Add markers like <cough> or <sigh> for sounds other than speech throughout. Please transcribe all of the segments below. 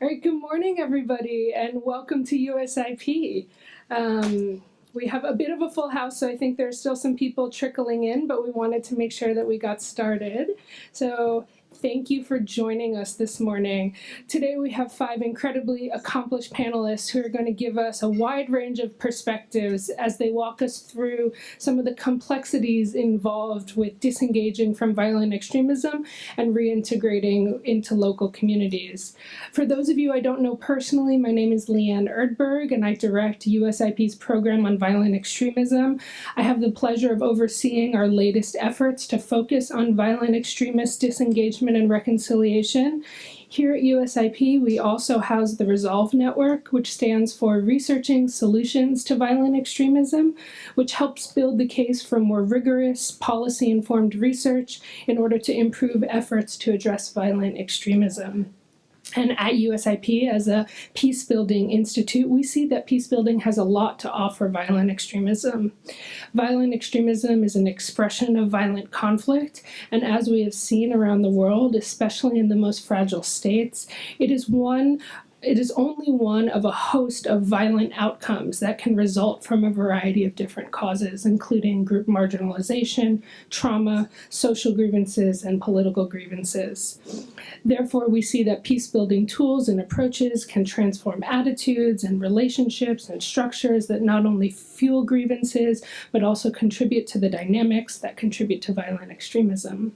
All right, good morning, everybody, and welcome to USIP. Um, we have a bit of a full house, so I think there's still some people trickling in, but we wanted to make sure that we got started. So Thank you for joining us this morning. Today we have five incredibly accomplished panelists who are going to give us a wide range of perspectives as they walk us through some of the complexities involved with disengaging from violent extremism and reintegrating into local communities. For those of you I don't know personally, my name is Leanne Erdberg and I direct USIP's program on violent extremism. I have the pleasure of overseeing our latest efforts to focus on violent extremist disengagement and Reconciliation. Here at USIP, we also house the Resolve Network, which stands for Researching Solutions to Violent Extremism, which helps build the case for more rigorous, policy-informed research in order to improve efforts to address violent extremism. And at USIP, as a peace building institute, we see that peace building has a lot to offer violent extremism. Violent extremism is an expression of violent conflict, and as we have seen around the world, especially in the most fragile states, it is one it is only one of a host of violent outcomes that can result from a variety of different causes, including group marginalization, trauma, social grievances, and political grievances. Therefore, we see that peace-building tools and approaches can transform attitudes and relationships and structures that not only fuel grievances, but also contribute to the dynamics that contribute to violent extremism.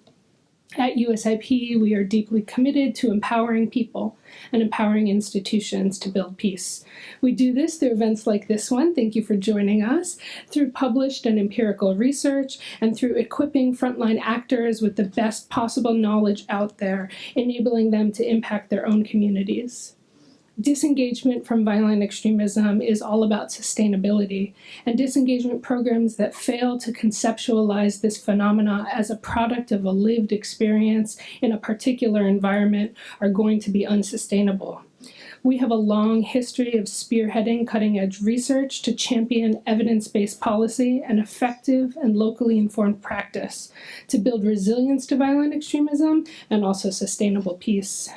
At USIP, we are deeply committed to empowering people and empowering institutions to build peace. We do this through events like this one, thank you for joining us, through published and empirical research, and through equipping frontline actors with the best possible knowledge out there, enabling them to impact their own communities disengagement from violent extremism is all about sustainability, and disengagement programs that fail to conceptualize this phenomena as a product of a lived experience in a particular environment are going to be unsustainable. We have a long history of spearheading cutting-edge research to champion evidence-based policy and effective and locally informed practice to build resilience to violent extremism and also sustainable peace.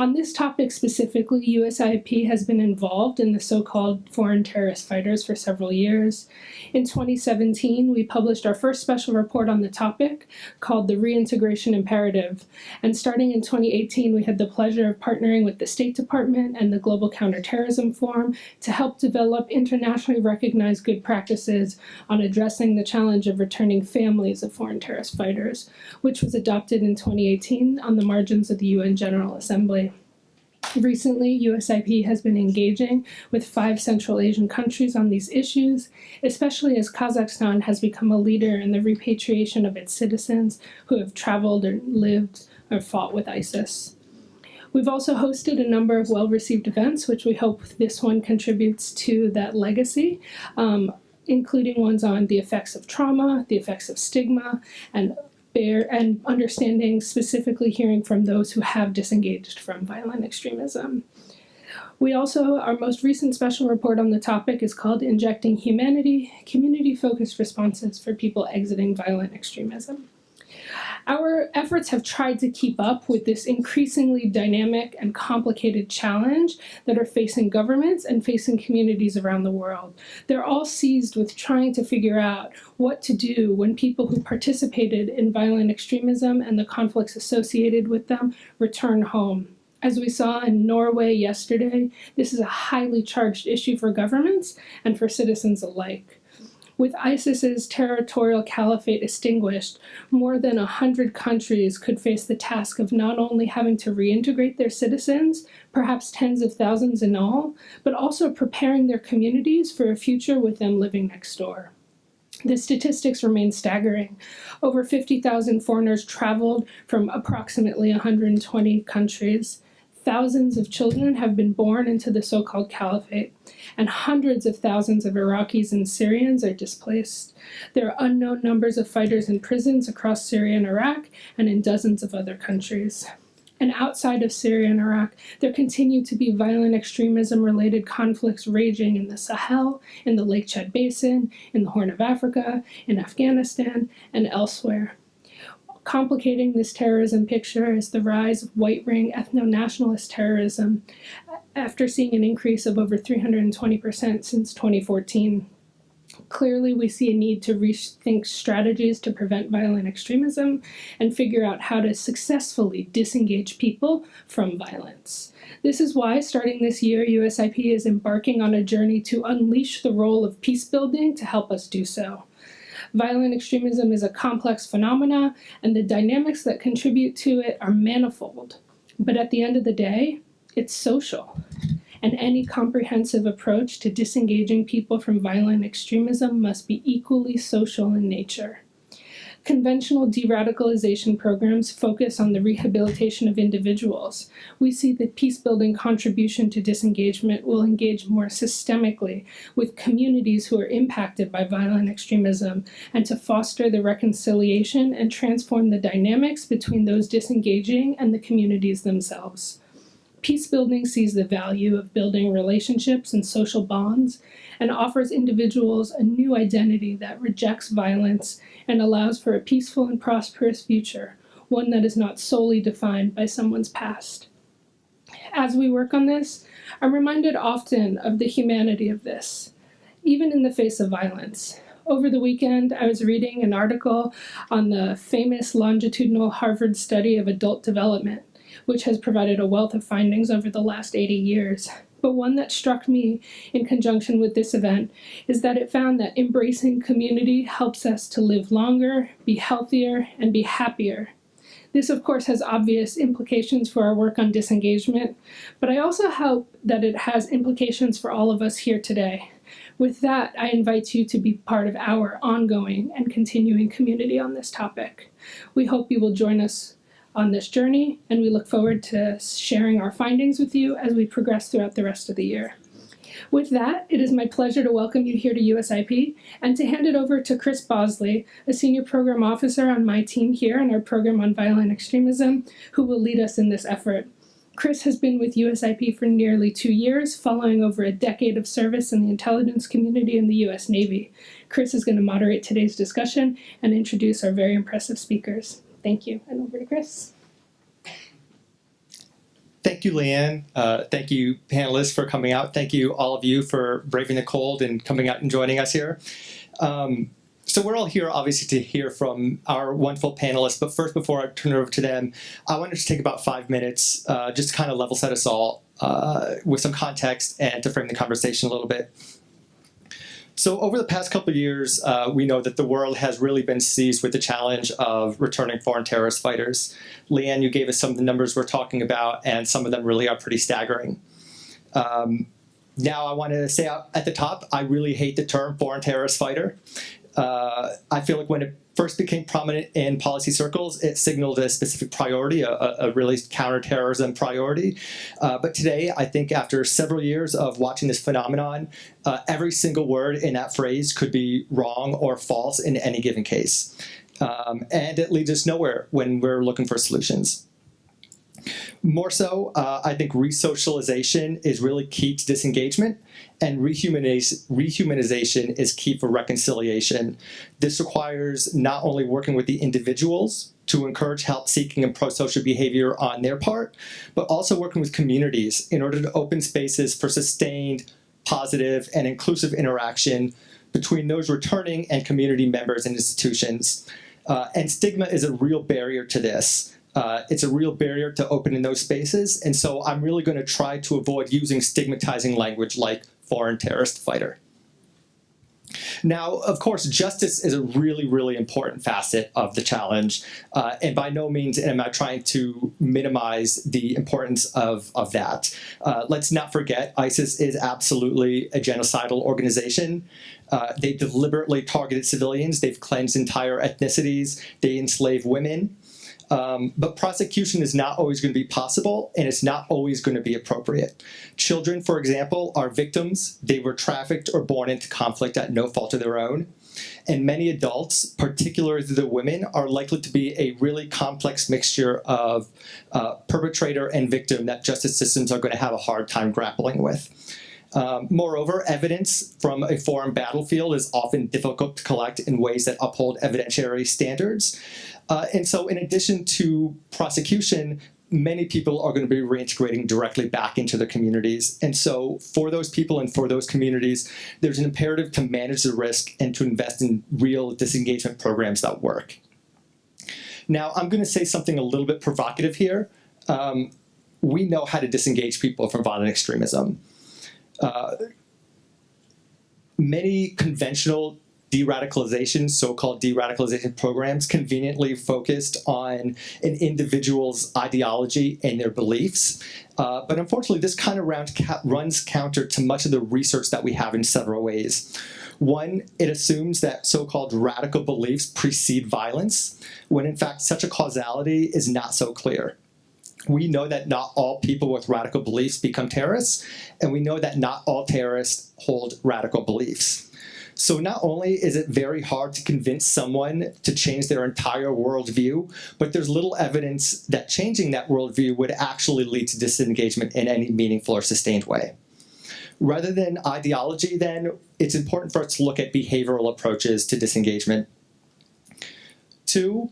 On this topic specifically, USIP has been involved in the so-called foreign terrorist fighters for several years. In 2017, we published our first special report on the topic called the Reintegration Imperative. And starting in 2018, we had the pleasure of partnering with the State Department and the Global Counterterrorism Forum to help develop internationally recognized good practices on addressing the challenge of returning families of foreign terrorist fighters, which was adopted in 2018 on the margins of the UN General Assembly. Recently, USIP has been engaging with five Central Asian countries on these issues, especially as Kazakhstan has become a leader in the repatriation of its citizens who have traveled or lived or fought with ISIS. We've also hosted a number of well-received events, which we hope this one contributes to that legacy, um, including ones on the effects of trauma, the effects of stigma, and bear and understanding specifically hearing from those who have disengaged from violent extremism. We also, our most recent special report on the topic is called Injecting Humanity, Community-Focused Responses for People Exiting Violent Extremism. Our efforts have tried to keep up with this increasingly dynamic and complicated challenge that are facing governments and facing communities around the world. They're all seized with trying to figure out what to do when people who participated in violent extremism and the conflicts associated with them return home. As we saw in Norway yesterday, this is a highly charged issue for governments and for citizens alike. With ISIS's territorial caliphate extinguished, more than a hundred countries could face the task of not only having to reintegrate their citizens, perhaps tens of thousands in all, but also preparing their communities for a future with them living next door. The statistics remain staggering. Over 50,000 foreigners traveled from approximately 120 countries. Thousands of children have been born into the so-called caliphate, and hundreds of thousands of Iraqis and Syrians are displaced. There are unknown numbers of fighters in prisons across Syria and Iraq and in dozens of other countries. And outside of Syria and Iraq, there continue to be violent extremism-related conflicts raging in the Sahel, in the Lake Chad Basin, in the Horn of Africa, in Afghanistan, and elsewhere complicating this terrorism picture is the rise of white ring ethno nationalist terrorism after seeing an increase of over 320% since 2014. Clearly, we see a need to rethink strategies to prevent violent extremism and figure out how to successfully disengage people from violence. This is why, starting this year, USIP is embarking on a journey to unleash the role of peace building to help us do so. Violent extremism is a complex phenomena, and the dynamics that contribute to it are manifold. But at the end of the day, it's social and any comprehensive approach to disengaging people from violent extremism must be equally social in nature. Conventional de-radicalization programs focus on the rehabilitation of individuals. We see that peace-building contribution to disengagement will engage more systemically with communities who are impacted by violent extremism and to foster the reconciliation and transform the dynamics between those disengaging and the communities themselves. Peace building sees the value of building relationships and social bonds and offers individuals a new identity that rejects violence and allows for a peaceful and prosperous future, one that is not solely defined by someone's past. As we work on this, I'm reminded often of the humanity of this, even in the face of violence. Over the weekend, I was reading an article on the famous longitudinal Harvard study of adult development which has provided a wealth of findings over the last 80 years. But one that struck me in conjunction with this event is that it found that embracing community helps us to live longer, be healthier, and be happier. This, of course, has obvious implications for our work on disengagement, but I also hope that it has implications for all of us here today. With that, I invite you to be part of our ongoing and continuing community on this topic. We hope you will join us on this journey, and we look forward to sharing our findings with you as we progress throughout the rest of the year. With that, it is my pleasure to welcome you here to USIP and to hand it over to Chris Bosley, a senior program officer on my team here in our program on violent extremism, who will lead us in this effort. Chris has been with USIP for nearly two years, following over a decade of service in the intelligence community in the US Navy. Chris is going to moderate today's discussion and introduce our very impressive speakers. Thank you. And over to Chris. Thank you, Leanne. Uh, thank you, panelists, for coming out. Thank you, all of you, for braving the cold and coming out and joining us here. Um, so we're all here, obviously, to hear from our wonderful panelists. But first, before I turn it over to them, I wanted to take about five minutes uh, just to kind of level set us all uh, with some context and to frame the conversation a little bit. So over the past couple of years, uh, we know that the world has really been seized with the challenge of returning foreign terrorist fighters. Leanne, you gave us some of the numbers we're talking about, and some of them really are pretty staggering. Um, now I want to say at the top, I really hate the term foreign terrorist fighter. Uh, I feel like when it first became prominent in policy circles, it signaled a specific priority, a, a really counterterrorism priority. Uh, but today, I think after several years of watching this phenomenon, uh, every single word in that phrase could be wrong or false in any given case. Um, and it leads us nowhere when we're looking for solutions. More so, uh, I think resocialization is really key to disengagement and rehumanization is key for reconciliation. This requires not only working with the individuals to encourage help-seeking and pro-social behavior on their part, but also working with communities in order to open spaces for sustained, positive, and inclusive interaction between those returning and community members and institutions. Uh, and stigma is a real barrier to this uh, it's a real barrier to opening those spaces. And so I'm really going to try to avoid using stigmatizing language like foreign terrorist fighter. Now, of course, justice is a really, really important facet of the challenge. Uh, and by no means am I trying to minimize the importance of, of that. Uh, let's not forget, ISIS is absolutely a genocidal organization. Uh, they deliberately targeted civilians. They've cleansed entire ethnicities. They enslave women. Um, but prosecution is not always going to be possible, and it's not always going to be appropriate. Children, for example, are victims. They were trafficked or born into conflict at no fault of their own. And many adults, particularly the women, are likely to be a really complex mixture of uh, perpetrator and victim that justice systems are going to have a hard time grappling with. Um, moreover, evidence from a foreign battlefield is often difficult to collect in ways that uphold evidentiary standards. Uh, and so in addition to prosecution, many people are going to be reintegrating directly back into their communities. And so for those people and for those communities, there's an imperative to manage the risk and to invest in real disengagement programs that work. Now, I'm going to say something a little bit provocative here. Um, we know how to disengage people from violent extremism. Uh, many conventional de-radicalization, so-called de-radicalization programs conveniently focused on an individual's ideology and their beliefs. Uh, but unfortunately, this kind of round runs counter to much of the research that we have in several ways. One, it assumes that so-called radical beliefs precede violence, when in fact such a causality is not so clear. We know that not all people with radical beliefs become terrorists, and we know that not all terrorists hold radical beliefs. So not only is it very hard to convince someone to change their entire worldview, but there's little evidence that changing that worldview would actually lead to disengagement in any meaningful or sustained way. Rather than ideology, then, it's important for us to look at behavioral approaches to disengagement. Two,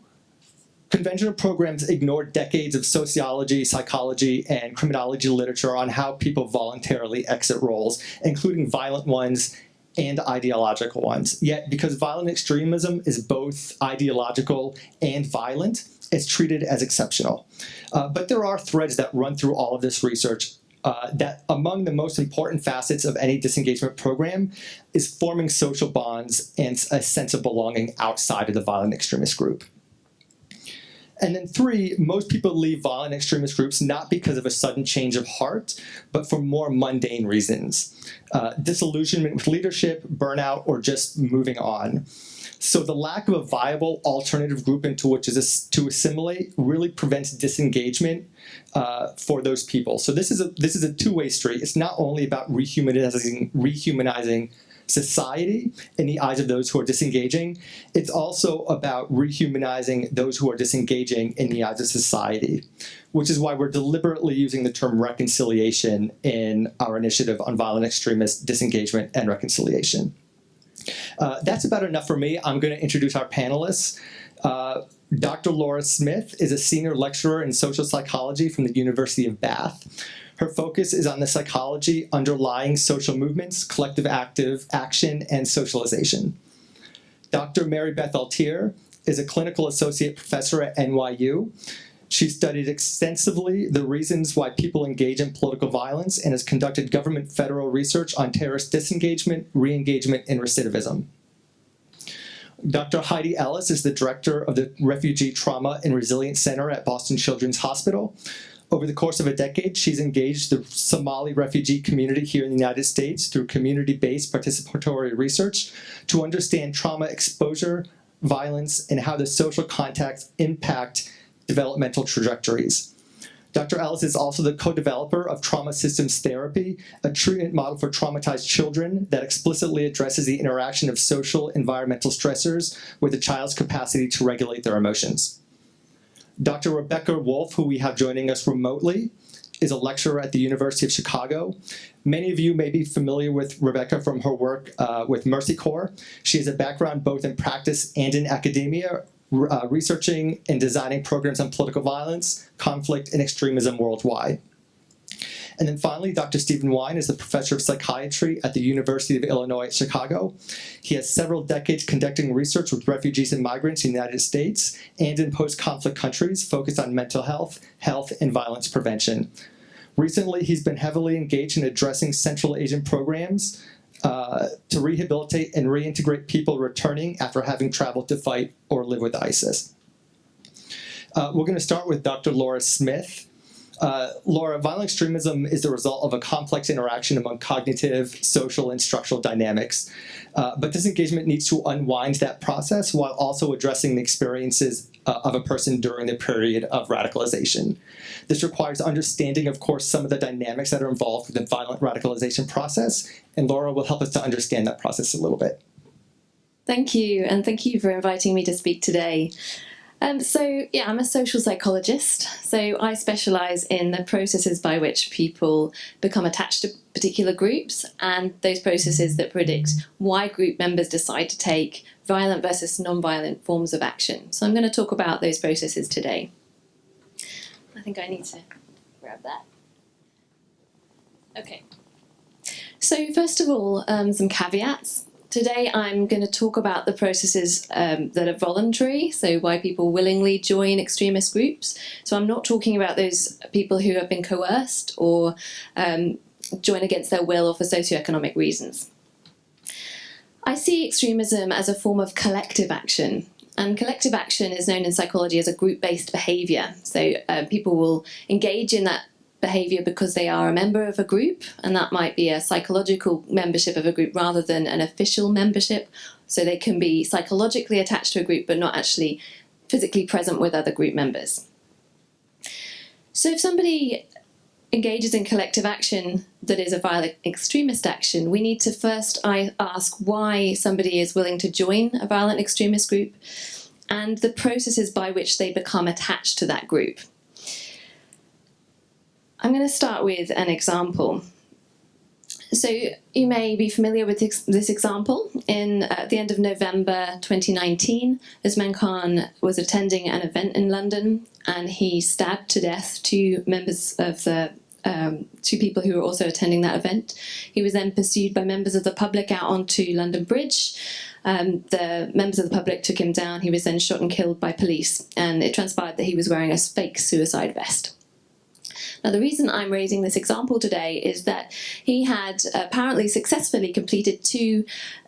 conventional programs ignore decades of sociology, psychology, and criminology literature on how people voluntarily exit roles, including violent ones and ideological ones. Yet, because violent extremism is both ideological and violent, it's treated as exceptional. Uh, but there are threads that run through all of this research uh, that among the most important facets of any disengagement program is forming social bonds and a sense of belonging outside of the violent extremist group. And then three, most people leave violent extremist groups not because of a sudden change of heart, but for more mundane reasons. Uh, disillusionment with leadership, burnout, or just moving on. So the lack of a viable alternative group into which is to assimilate really prevents disengagement uh, for those people. So this is a this is a two-way street. It's not only about rehumanizing rehumanizing society in the eyes of those who are disengaging. It's also about rehumanizing those who are disengaging in the eyes of society, which is why we're deliberately using the term reconciliation in our initiative on violent extremist disengagement and reconciliation. Uh, that's about enough for me. I'm going to introduce our panelists. Uh, Dr. Laura Smith is a senior lecturer in social psychology from the University of Bath. Her focus is on the psychology underlying social movements, collective active action, and socialization. Dr. Mary Beth Altier is a clinical associate professor at NYU. She studied extensively the reasons why people engage in political violence and has conducted government federal research on terrorist disengagement, re-engagement, and recidivism. Dr. Heidi Ellis is the director of the Refugee Trauma and Resilience Center at Boston Children's Hospital. Over the course of a decade, she's engaged the Somali refugee community here in the United States through community-based participatory research to understand trauma exposure, violence, and how the social contexts impact developmental trajectories. Dr. Ellis is also the co-developer of Trauma Systems Therapy, a treatment model for traumatized children that explicitly addresses the interaction of social environmental stressors with a child's capacity to regulate their emotions. Dr. Rebecca Wolfe, who we have joining us remotely, is a lecturer at the University of Chicago. Many of you may be familiar with Rebecca from her work uh, with Mercy Corps. She has a background both in practice and in academia, uh, researching and designing programs on political violence, conflict, and extremism worldwide. And then finally, Dr. Stevan Weine is a professor of psychiatry at the University of Illinois at Chicago. He has several decades conducting research with refugees and migrants in the United States and in post-conflict countries focused on mental health, health, and violence prevention. Recently, he's been heavily engaged in addressing Central Asian programs uh, to rehabilitate and reintegrate people returning after having traveled to fight or live with ISIS. Uh, we're going to start with Dr. Laura Smith. Uh, Laura, violent extremism is the result of a complex interaction among cognitive, social, and structural dynamics. Uh, but disengagement needs to unwind that process while also addressing the experiences uh, of a person during the period of radicalization. This requires understanding, of course, some of the dynamics that are involved with the violent radicalization process, and Laura will help us to understand that process a little bit. Thank you, and thank you for inviting me to speak today. Um, so, yeah, I'm a social psychologist. So, I specialise in the processes by which people become attached to particular groups and those processes that predict why group members decide to take violent versus non violent forms of action. So, I'm going to talk about those processes today. I think I need to grab that. Okay. So, first of all, um, some caveats. Today I'm going to talk about the processes um, that are voluntary, so why people willingly join extremist groups. So I'm not talking about those people who have been coerced or um, join against their will or for socioeconomic reasons. I see extremism as a form of collective action. And collective action is known in psychology as a group-based behaviour. So uh, people will engage in that behavior because they are a member of a group, and that might be a psychological membership of a group rather than an official membership. So they can be psychologically attached to a group but not actually physically present with other group members. So if somebody engages in collective action that is a violent extremist action, we need to first ask why somebody is willing to join a violent extremist group and the processes by which they become attached to that group. I'm going to start with an example. So you may be familiar with this example. In uh, the end of November 2019, Usman Khan was attending an event in London and he stabbed to death two members of the um, two people who were also attending that event. He was then pursued by members of the public out onto London Bridge. Um, the members of the public took him down. He was then shot and killed by police, and it transpired that he was wearing a fake suicide vest. Now, the reason I'm raising this example today is that he had apparently successfully completed two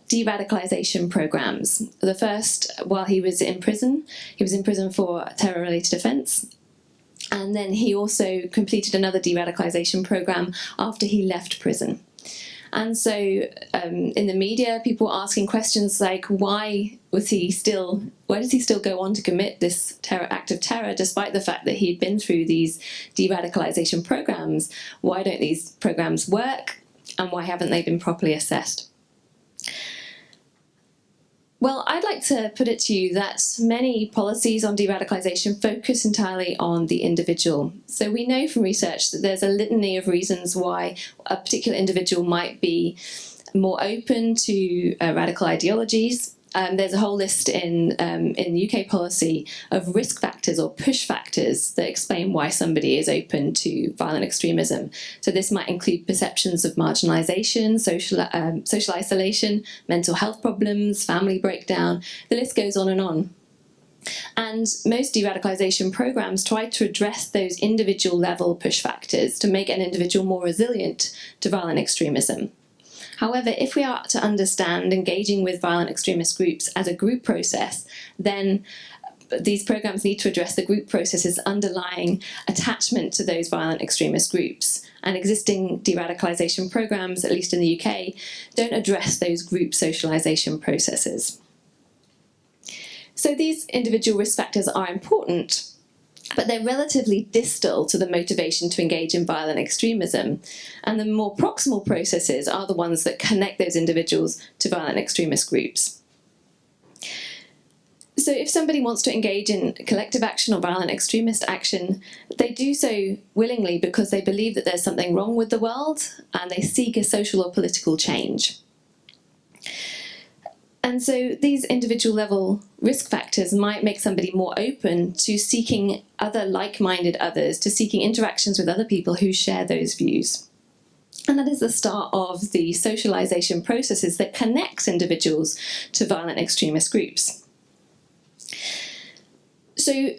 de-radicalization programs. The first, while he was in prison, he was in prison for terror-related offence, and then he also completed another de-radicalization program after he left prison. And so um, in the media, people were asking questions like, why was he still, why does he still go on to commit this terror, act of terror despite the fact that he'd been through these de-radicalization programs? Why don't these programs work? And why haven't they been properly assessed? Well, I'd like to put it to you that many policies on de-radicalisation focus entirely on the individual. So we know from research that there's a litany of reasons why a particular individual might be more open to uh, radical ideologies, um, there's a whole list in um, in UK policy of risk factors or push factors that explain why somebody is open to violent extremism. So this might include perceptions of marginalisation, social um, social isolation, mental health problems, family breakdown. The list goes on and on. And most de-radicalisation programs try to address those individual level push factors to make an individual more resilient to violent extremism. However, if we are to understand engaging with violent extremist groups as a group process, then these programs need to address the group processes underlying attachment to those violent extremist groups. And existing de-radicalisation programs, at least in the UK, don't address those group socialisation processes. So these individual risk factors are important, but they're relatively distal to the motivation to engage in violent extremism. And the more proximal processes are the ones that connect those individuals to violent extremist groups. So if somebody wants to engage in collective action or violent extremist action, they do so willingly because they believe that there's something wrong with the world and they seek a social or political change. And so these individual level risk factors might make somebody more open to seeking other like-minded others, to seeking interactions with other people who share those views. And that is the start of the socialization processes that connects individuals to violent extremist groups. So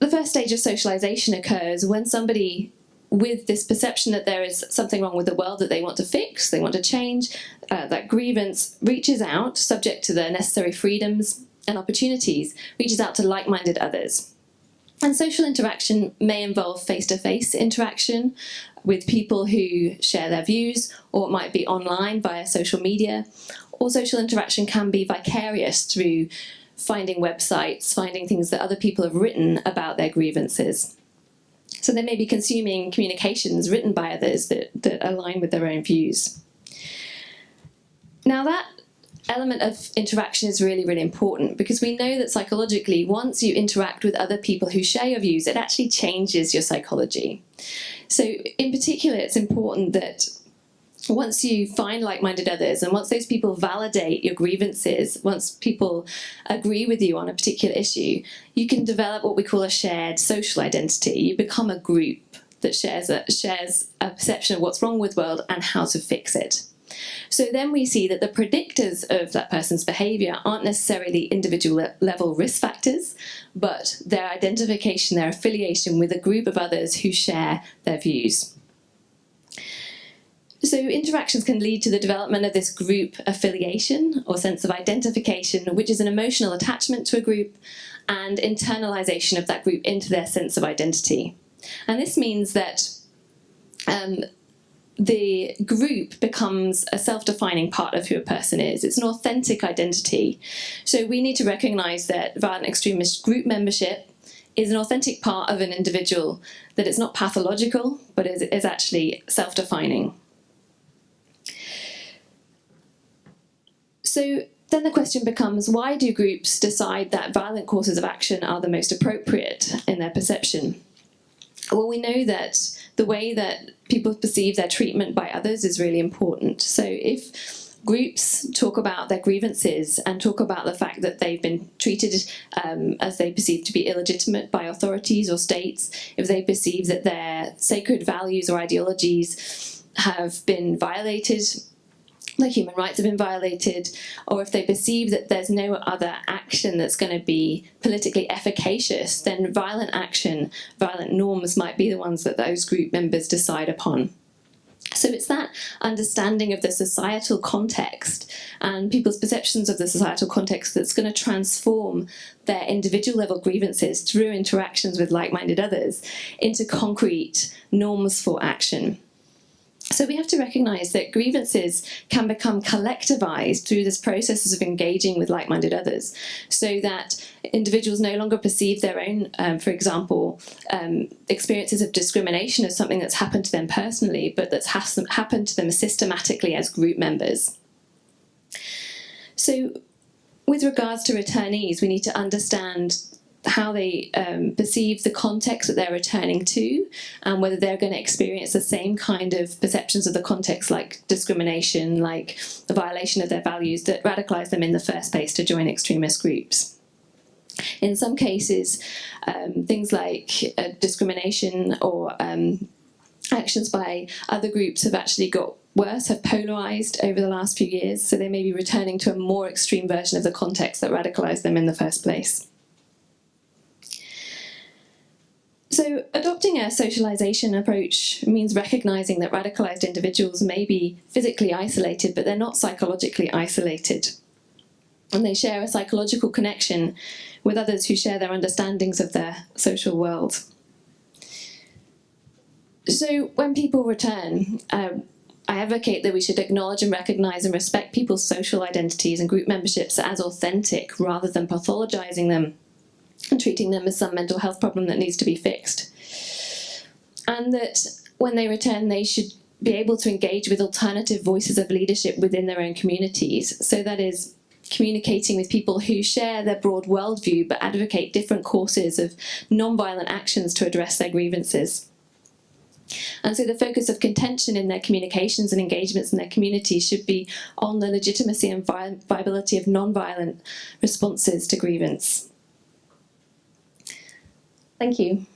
the first stage of socialization occurs when somebody with this perception that there is something wrong with the world that they want to fix, they want to change, uh, that grievance reaches out, subject to the necessary freedoms and opportunities, reaches out to like-minded others. And social interaction may involve face-to-face -face interaction with people who share their views, or it might be online via social media, or social interaction can be vicarious through finding websites, finding things that other people have written about their grievances. So they may be consuming communications written by others that, that align with their own views. Now that element of interaction is really, really important because we know that psychologically, once you interact with other people who share your views, it actually changes your psychology. So in particular, it's important that once you find like-minded others and once those people validate your grievances, once people agree with you on a particular issue, you can develop what we call a shared social identity. You become a group that shares a, shares a perception of what's wrong with the world and how to fix it. So then we see that the predictors of that person's behavior aren't necessarily individual level risk factors, but their identification, their affiliation with a group of others who share their views. So interactions can lead to the development of this group affiliation or sense of identification, which is an emotional attachment to a group and internalization of that group into their sense of identity. And this means that um, the group becomes a self-defining part of who a person is. It's an authentic identity. So we need to recognize that violent extremist group membership is an authentic part of an individual, that it's not pathological, but is, is actually self-defining. So then the question becomes, why do groups decide that violent courses of action are the most appropriate in their perception? Well, we know that the way that people perceive their treatment by others is really important. So if groups talk about their grievances and talk about the fact that they've been treated um, as they perceive to be illegitimate by authorities or states, if they perceive that their sacred values or ideologies have been violated their human rights have been violated, or if they perceive that there's no other action that's going to be politically efficacious, then violent action, violent norms might be the ones that those group members decide upon. So it's that understanding of the societal context and people's perceptions of the societal context that's going to transform their individual level grievances through interactions with like-minded others into concrete norms for action. So we have to recognise that grievances can become collectivised through this processes of engaging with like-minded others, so that individuals no longer perceive their own, um, for example, um, experiences of discrimination as something that's happened to them personally, but that's ha happened to them systematically as group members. So with regards to returnees, we need to understand how they um, perceive the context that they're returning to and whether they're going to experience the same kind of perceptions of the context like discrimination, like the violation of their values that radicalize them in the first place to join extremist groups. In some cases, um, things like uh, discrimination or um, actions by other groups have actually got worse, have polarized over the last few years, so they may be returning to a more extreme version of the context that radicalized them in the first place. So adopting a socialization approach means recognizing that radicalized individuals may be physically isolated, but they're not psychologically isolated. And they share a psychological connection with others who share their understandings of their social world. So when people return, um, I advocate that we should acknowledge and recognize and respect people's social identities and group memberships as authentic rather than pathologizing them and treating them as some mental health problem that needs to be fixed. And that when they return, they should be able to engage with alternative voices of leadership within their own communities. So that is communicating with people who share their broad worldview but advocate different courses of non-violent actions to address their grievances. And so the focus of contention in their communications and engagements in their communities should be on the legitimacy and vi viability of non-violent responses to grievance. Thank you.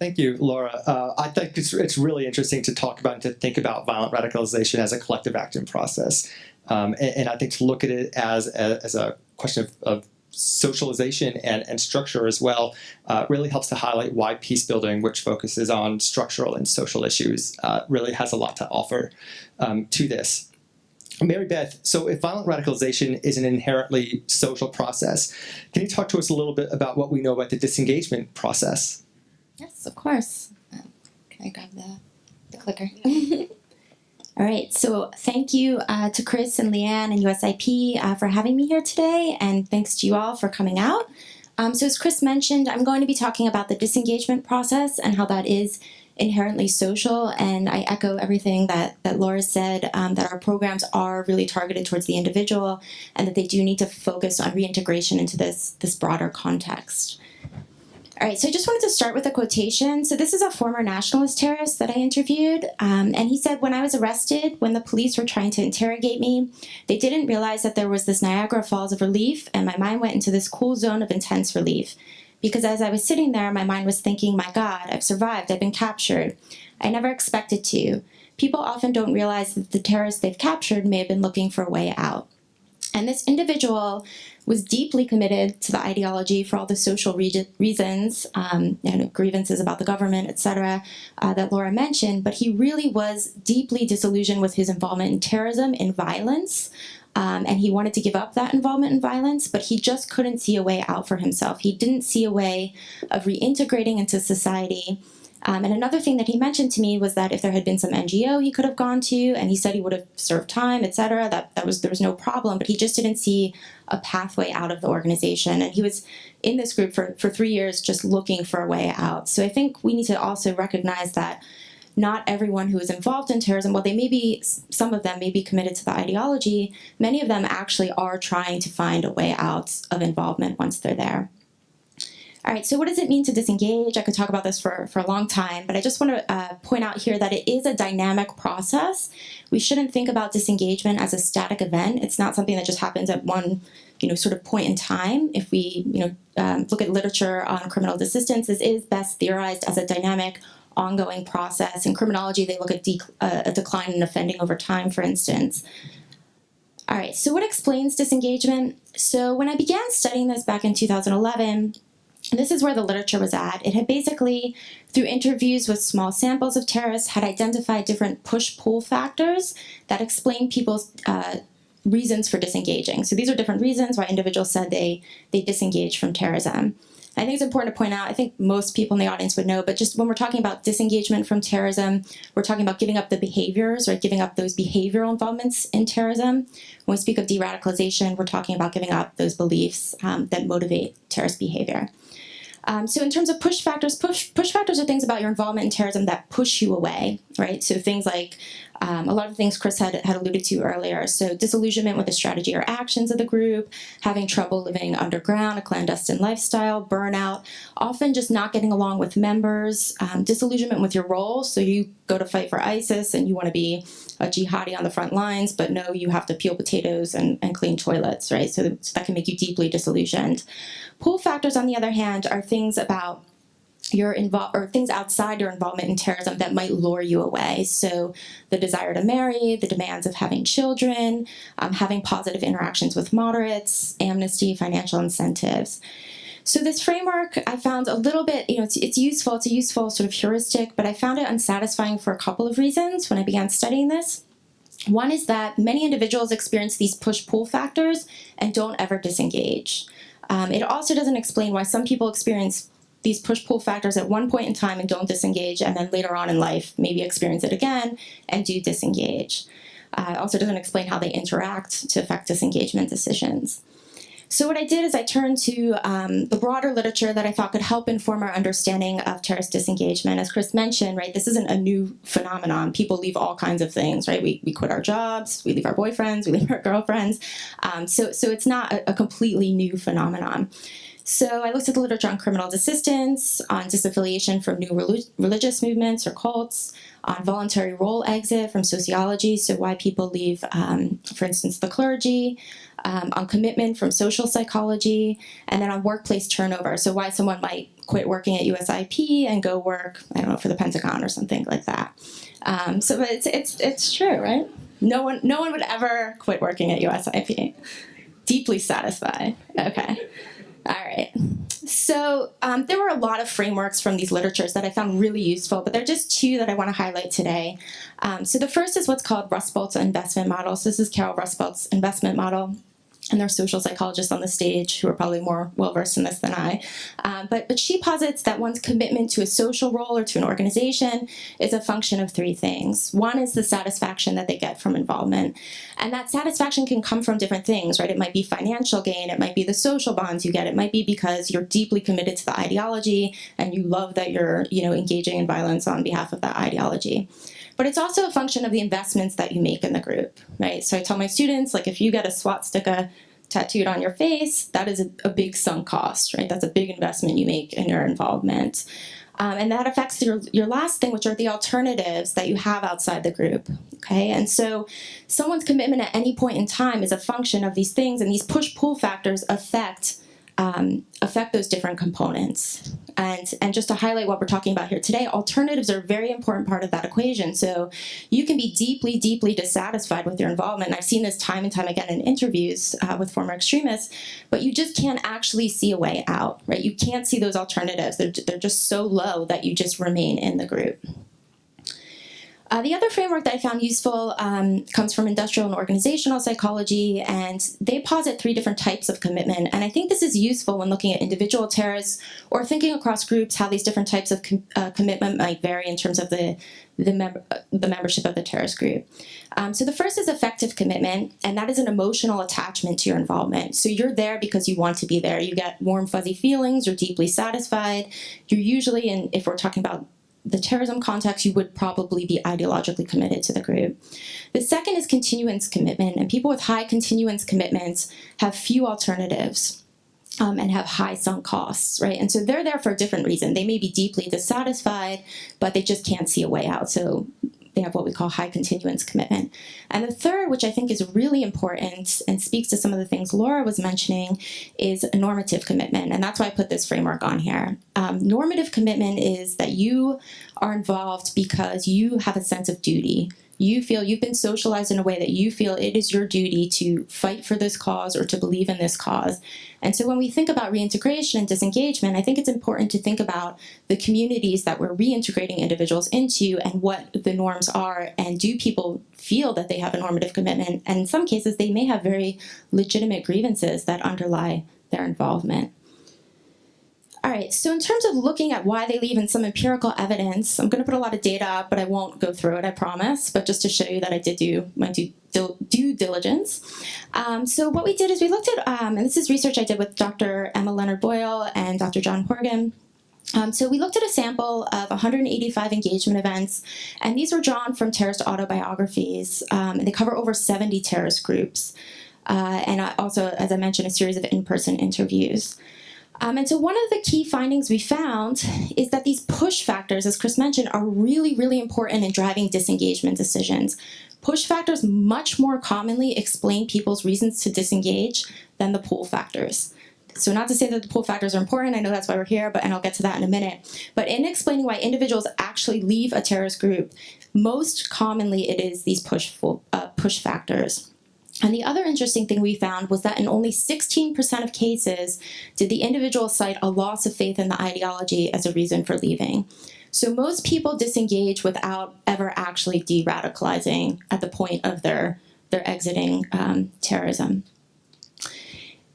Thank you, Laura. Uh, I think it's, it's really interesting to talk about and to think about violent radicalization as a collective action process. Um, and, and, I think to look at it as a, as a question of, of socialization and, and structure as well uh, really helps to highlight why peace building, which focuses on structural and social issues, uh, really has a lot to offer um, to this. Mary Beth, so if violent radicalization is an inherently social process, can you talk to us a little bit about what we know about the disengagement process? Yes, of course. Uh, can I grab the, the clicker? <laughs> All right, so thank you uh, to Chris and Leanne and USIP uh, for having me here today, and thanks to you all for coming out. Um, so as Chris mentioned, I'm going to be talking about the disengagement process and how that is inherently social, and I echo everything that, that Laura said, um, that our programs are really targeted towards the individual and that they do need to focus on reintegration into this, this broader context. All right, so I just wanted to start with a quotation. So this is a former nationalist terrorist that I interviewed, um, and he said, when I was arrested, when the police were trying to interrogate me, they didn't realize that there was this Niagara Falls of relief, and my mind went into this cool zone of intense relief. Because as I was sitting there, my mind was thinking, my God, I've survived, I've been captured. I never expected to. People often don't realize that the terrorists they've captured may have been looking for a way out. And this individual was deeply committed to the ideology for all the social re reasons, um, and grievances about the government, etc., uh, that Laura mentioned, but he really was deeply disillusioned with his involvement in terrorism and violence. Um, and he wanted to give up that involvement in violence, but he just couldn't see a way out for himself. He didn't see a way of reintegrating into society um, and another thing that he mentioned to me was that if there had been some NGO he could have gone to, and he said he would have served time, etc., that, that was there was no problem, but he just didn't see a pathway out of the organization. And he was in this group for, for three years just looking for a way out. So I think we need to also recognize that not everyone who is involved in terrorism, while they may be, some of them may be committed to the ideology, many of them actually are trying to find a way out of involvement once they're there. All right, so what does it mean to disengage? I could talk about this for, for a long time, but I just want to uh, point out here that it is a dynamic process. We shouldn't think about disengagement as a static event. It's not something that just happens at one you know, sort of point in time. If we you know, um, look at literature on criminal desistance, this is best theorized as a dynamic ongoing process. In criminology, they look at uh, a decline in offending over time, for instance. All right, so what explains disengagement? So when I began studying this back in 2011, this is where the literature was at. It had basically, through interviews with small samples of terrorists, had identified different push-pull factors that explain people's uh, reasons for disengaging. So these are different reasons why individuals said they, they disengaged from terrorism. I think it's important to point out, I think most people in the audience would know, but just when we're talking about disengagement from terrorism, we're talking about giving up the behaviors or giving up those behavioral involvements in terrorism. When we speak of de-radicalization, we're talking about giving up those beliefs um, that motivate terrorist behavior. Um, so in terms of push factors, push, push factors are things about your involvement in terrorism that push you away, right? So things like um, a lot of things Chris had, had alluded to earlier. So disillusionment with the strategy or actions of the group, having trouble living underground, a clandestine lifestyle, burnout, often just not getting along with members, um, disillusionment with your role. So you go to fight for ISIS and you want to be a jihadi on the front lines, but no, you have to peel potatoes and, and clean toilets, right? So, so that can make you deeply disillusioned. Pull factors, on the other hand, are things about your involve or things outside your involvement in terrorism that might lure you away. So the desire to marry, the demands of having children, um, having positive interactions with moderates, amnesty, financial incentives. So this framework I found a little bit, you know, it's, it's useful, it's a useful sort of heuristic, but I found it unsatisfying for a couple of reasons when I began studying this. One is that many individuals experience these push-pull factors and don't ever disengage. Um, it also doesn't explain why some people experience these push-pull factors at one point in time and don't disengage, and then later on in life maybe experience it again and do disengage. Uh, also doesn't explain how they interact to affect disengagement decisions. So what I did is I turned to um, the broader literature that I thought could help inform our understanding of terrorist disengagement. As Chris mentioned, right, this isn't a new phenomenon. People leave all kinds of things, right? We, we quit our jobs, we leave our boyfriends, we leave our girlfriends. Um, so, so it's not a, a completely new phenomenon. So I looked at the literature on criminal desistance, on disaffiliation from new relig religious movements or cults, on voluntary role exit from sociology, so why people leave, um, for instance, the clergy, um, on commitment from social psychology, and then on workplace turnover, so why someone might quit working at USIP and go work, I don't know, for the Pentagon or something like that. Um, so it's, it's, it's true, right? No one, no one would ever quit working at USIP. Deeply satisfied, okay. All right. So um, there were a lot of frameworks from these literatures that I found really useful, but there are just two that I want to highlight today. Um, so the first is what's called Rusbult's investment model. So this is Carol Rusbult's investment model. And there are social psychologists on the stage who are probably more well versed in this than I. Um, but, but she posits that one's commitment to a social role or to an organization is a function of three things. One is the satisfaction that they get from involvement. And that satisfaction can come from different things, right? It might be financial gain, it might be the social bonds you get, it might be because you're deeply committed to the ideology and you love that you're you know, engaging in violence on behalf of that ideology but it's also a function of the investments that you make in the group, right? So I tell my students, like if you get a swastika tattooed on your face, that is a, a big sunk cost, right? That's a big investment you make in your involvement. Um, and that affects your, your last thing, which are the alternatives that you have outside the group, okay? And so someone's commitment at any point in time is a function of these things, and these push-pull factors affect um, affect those different components. And, and just to highlight what we're talking about here today, alternatives are a very important part of that equation. So you can be deeply, deeply dissatisfied with your involvement. And I've seen this time and time again in interviews uh, with former extremists, but you just can't actually see a way out, right? You can't see those alternatives. They're, they're just so low that you just remain in the group. Uh, the other framework that I found useful um, comes from industrial and organizational psychology, and they posit three different types of commitment. And I think this is useful when looking at individual terrorists or thinking across groups how these different types of com uh, commitment might vary in terms of the the, mem the membership of the terrorist group. Um, so the first is affective commitment, and that is an emotional attachment to your involvement. So you're there because you want to be there. You get warm, fuzzy feelings. You're deeply satisfied. You're usually, and if we're talking about the terrorism context, you would probably be ideologically committed to the group. The second is continuance commitment, and people with high continuance commitments have few alternatives. Um, and have high sunk costs, right? And so they're there for a different reason. They may be deeply dissatisfied, but they just can't see a way out. So they have what we call high continuance commitment. And the third, which I think is really important and speaks to some of the things Laura was mentioning, is normative commitment. And that's why I put this framework on here. Um, normative commitment is that you are involved because you have a sense of duty you feel you've been socialized in a way that you feel it is your duty to fight for this cause or to believe in this cause. And so when we think about reintegration and disengagement, I think it's important to think about the communities that we're reintegrating individuals into and what the norms are and do people feel that they have a normative commitment. And in some cases, they may have very legitimate grievances that underlie their involvement. All right, so in terms of looking at why they leave and some empirical evidence, I'm going to put a lot of data up, but I won't go through it, I promise, but just to show you that I did do my due, due diligence. Um, so what we did is we looked at, um, and this is research I did with Dr. Emma Leonard Boyle and Dr. John Horgan, um, so we looked at a sample of 185 engagement events, and these were drawn from terrorist autobiographies, um, and they cover over 70 terrorist groups. Uh, and also, as I mentioned, a series of in-person interviews. Um, and so one of the key findings we found is that these push factors, as Chris mentioned, are really, really important in driving disengagement decisions. Push factors much more commonly explain people's reasons to disengage than the pull factors. So not to say that the pull factors are important, I know that's why we're here, but and I'll get to that in a minute. But in explaining why individuals actually leave a terrorist group, most commonly it is these push, uh, push factors. And the other interesting thing we found was that in only 16% of cases did the individual cite a loss of faith in the ideology as a reason for leaving. So most people disengage without ever actually de-radicalizing at the point of their, their exiting um, terrorism.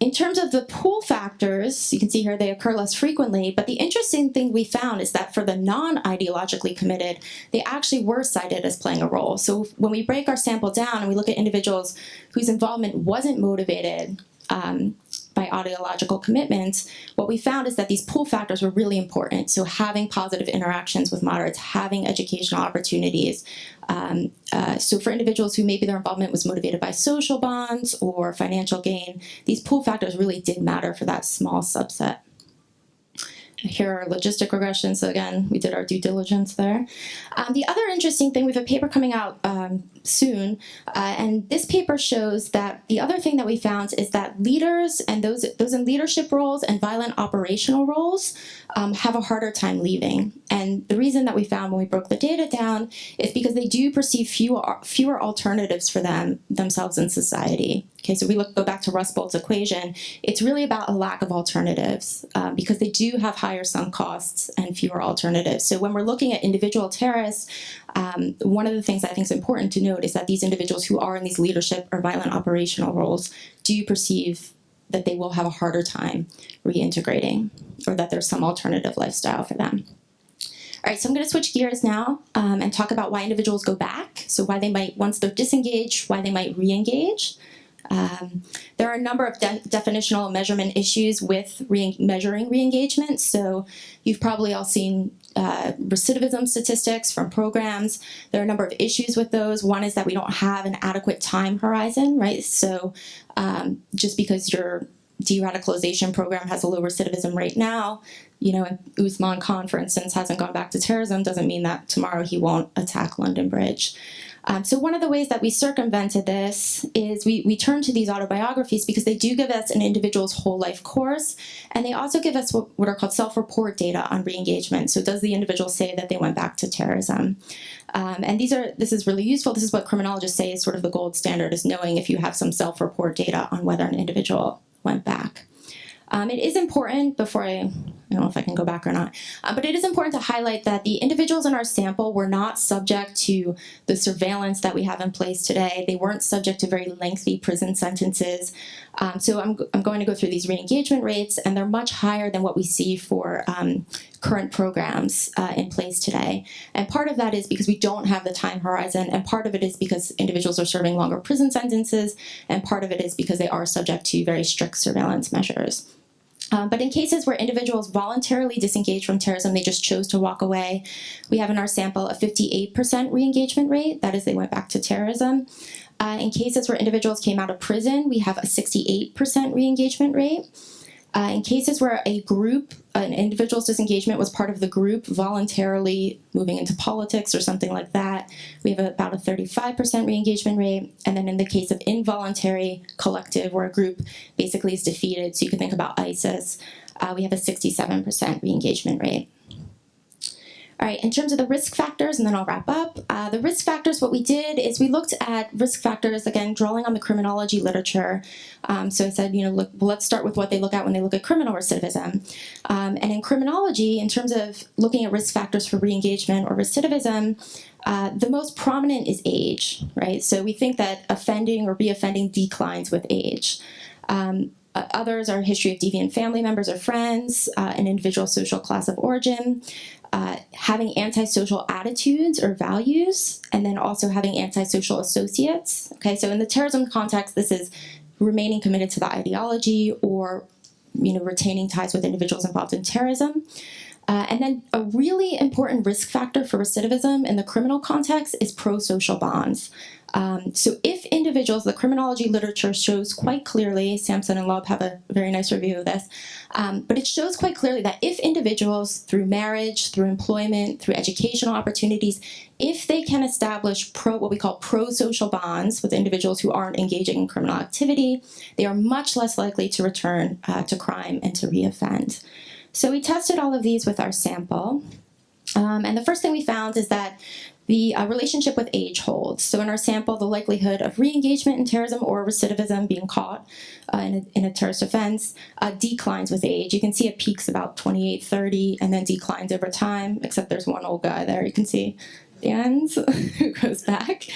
In terms of the pull factors, you can see here they occur less frequently, but the interesting thing we found is that for the non-ideologically committed, they actually were cited as playing a role. So when we break our sample down and we look at individuals whose involvement wasn't motivated um, by ideological commitments, what we found is that these pull factors were really important. So having positive interactions with moderates, having educational opportunities. Um, uh, so for individuals who maybe their involvement was motivated by social bonds or financial gain, these pull factors really did matter for that small subset. Here are logistic regressions. So again, we did our due diligence there. Um, the other interesting thing, we have a paper coming out um, soon, uh, and this paper shows that the other thing that we found is that leaders and those, those in leadership roles and violent operational roles um, have a harder time leaving. And the reason that we found when we broke the data down is because they do perceive fewer, fewer alternatives for them themselves in society. Okay, so we look go back to Rusbult's equation. It's really about a lack of alternatives um, because they do have higher sunk costs and fewer alternatives. So when we're looking at individual terrorists, um, one of the things I think is important to note is that these individuals who are in these leadership or violent operational roles do perceive that they will have a harder time reintegrating or that there's some alternative lifestyle for them. All right, so I'm going to switch gears now um, and talk about why individuals go back. So why they might, once they're disengaged, why they might re-engage. Um, there are a number of de definitional measurement issues with re measuring re-engagement. So you've probably all seen uh, recidivism statistics from programs. There are a number of issues with those. One is that we don't have an adequate time horizon, right? So um, just because your de-radicalization program has a low recidivism rate now, you know, Usman Khan, for instance, hasn't gone back to terrorism, doesn't mean that tomorrow he won't attack London Bridge. Um, so one of the ways that we circumvented this is we, we turn to these autobiographies because they do give us an individual's whole life course, and they also give us what, what are called self-report data on re-engagement. So does the individual say that they went back to terrorism? Um, and these are this is really useful. This is what criminologists say is sort of the gold standard is knowing if you have some self-report data on whether an individual went back. Um, it is important before I, I don't know if I can go back or not, uh, but it is important to highlight that the individuals in our sample were not subject to the surveillance that we have in place today. They weren't subject to very lengthy prison sentences. Um, so I'm, I'm going to go through these re-engagement rates and they're much higher than what we see for um, current programs uh, in place today. And part of that is because we don't have the time horizon, and part of it is because individuals are serving longer prison sentences, and part of it is because they are subject to very strict surveillance measures. Um, but in cases where individuals voluntarily disengage from terrorism, they just chose to walk away, we have in our sample a 58% re-engagement rate, that is they went back to terrorism. Uh, in cases where individuals came out of prison, we have a 68% re-engagement rate. Uh, in cases where a group, an individual's disengagement was part of the group voluntarily moving into politics or something like that, we have about a 35% re-engagement rate. And then in the case of involuntary collective, where a group basically is defeated, so you can think about ISIS, uh, we have a 67% re-engagement rate. All right, in terms of the risk factors, and then I'll wrap up. Uh, the risk factors, what we did is we looked at risk factors, again, drawing on the criminology literature. Um, so I said, you know, look, well, let's start with what they look at when they look at criminal recidivism. Um, and in criminology, in terms of looking at risk factors for re-engagement or recidivism, uh, the most prominent is age, right? So we think that offending or re-offending declines with age. Um, uh, others are a history of deviant family members or friends, uh, an individual social class of origin, uh, having antisocial attitudes or values, and then also having antisocial associates. Okay, so in the terrorism context, this is remaining committed to the ideology or you know, retaining ties with individuals involved in terrorism. Uh, and then a really important risk factor for recidivism in the criminal context is pro-social bonds. Um, so if individuals, the criminology literature shows quite clearly, Sampson and Laub have a very nice review of this, um, but it shows quite clearly that if individuals, through marriage, through employment, through educational opportunities, if they can establish pro what we call pro-social bonds with individuals who aren't engaging in criminal activity, they are much less likely to return uh, to crime and to reoffend. So we tested all of these with our sample. Um, and the first thing we found is that the uh, relationship with age holds. So in our sample, the likelihood of re-engagement in terrorism or recidivism being caught uh, in, a, in, a, terrorist offense uh, declines with age. You can see it peaks about 28, 30, and then declines over time, except there's one old guy there you can see ends, <laughs> who goes back.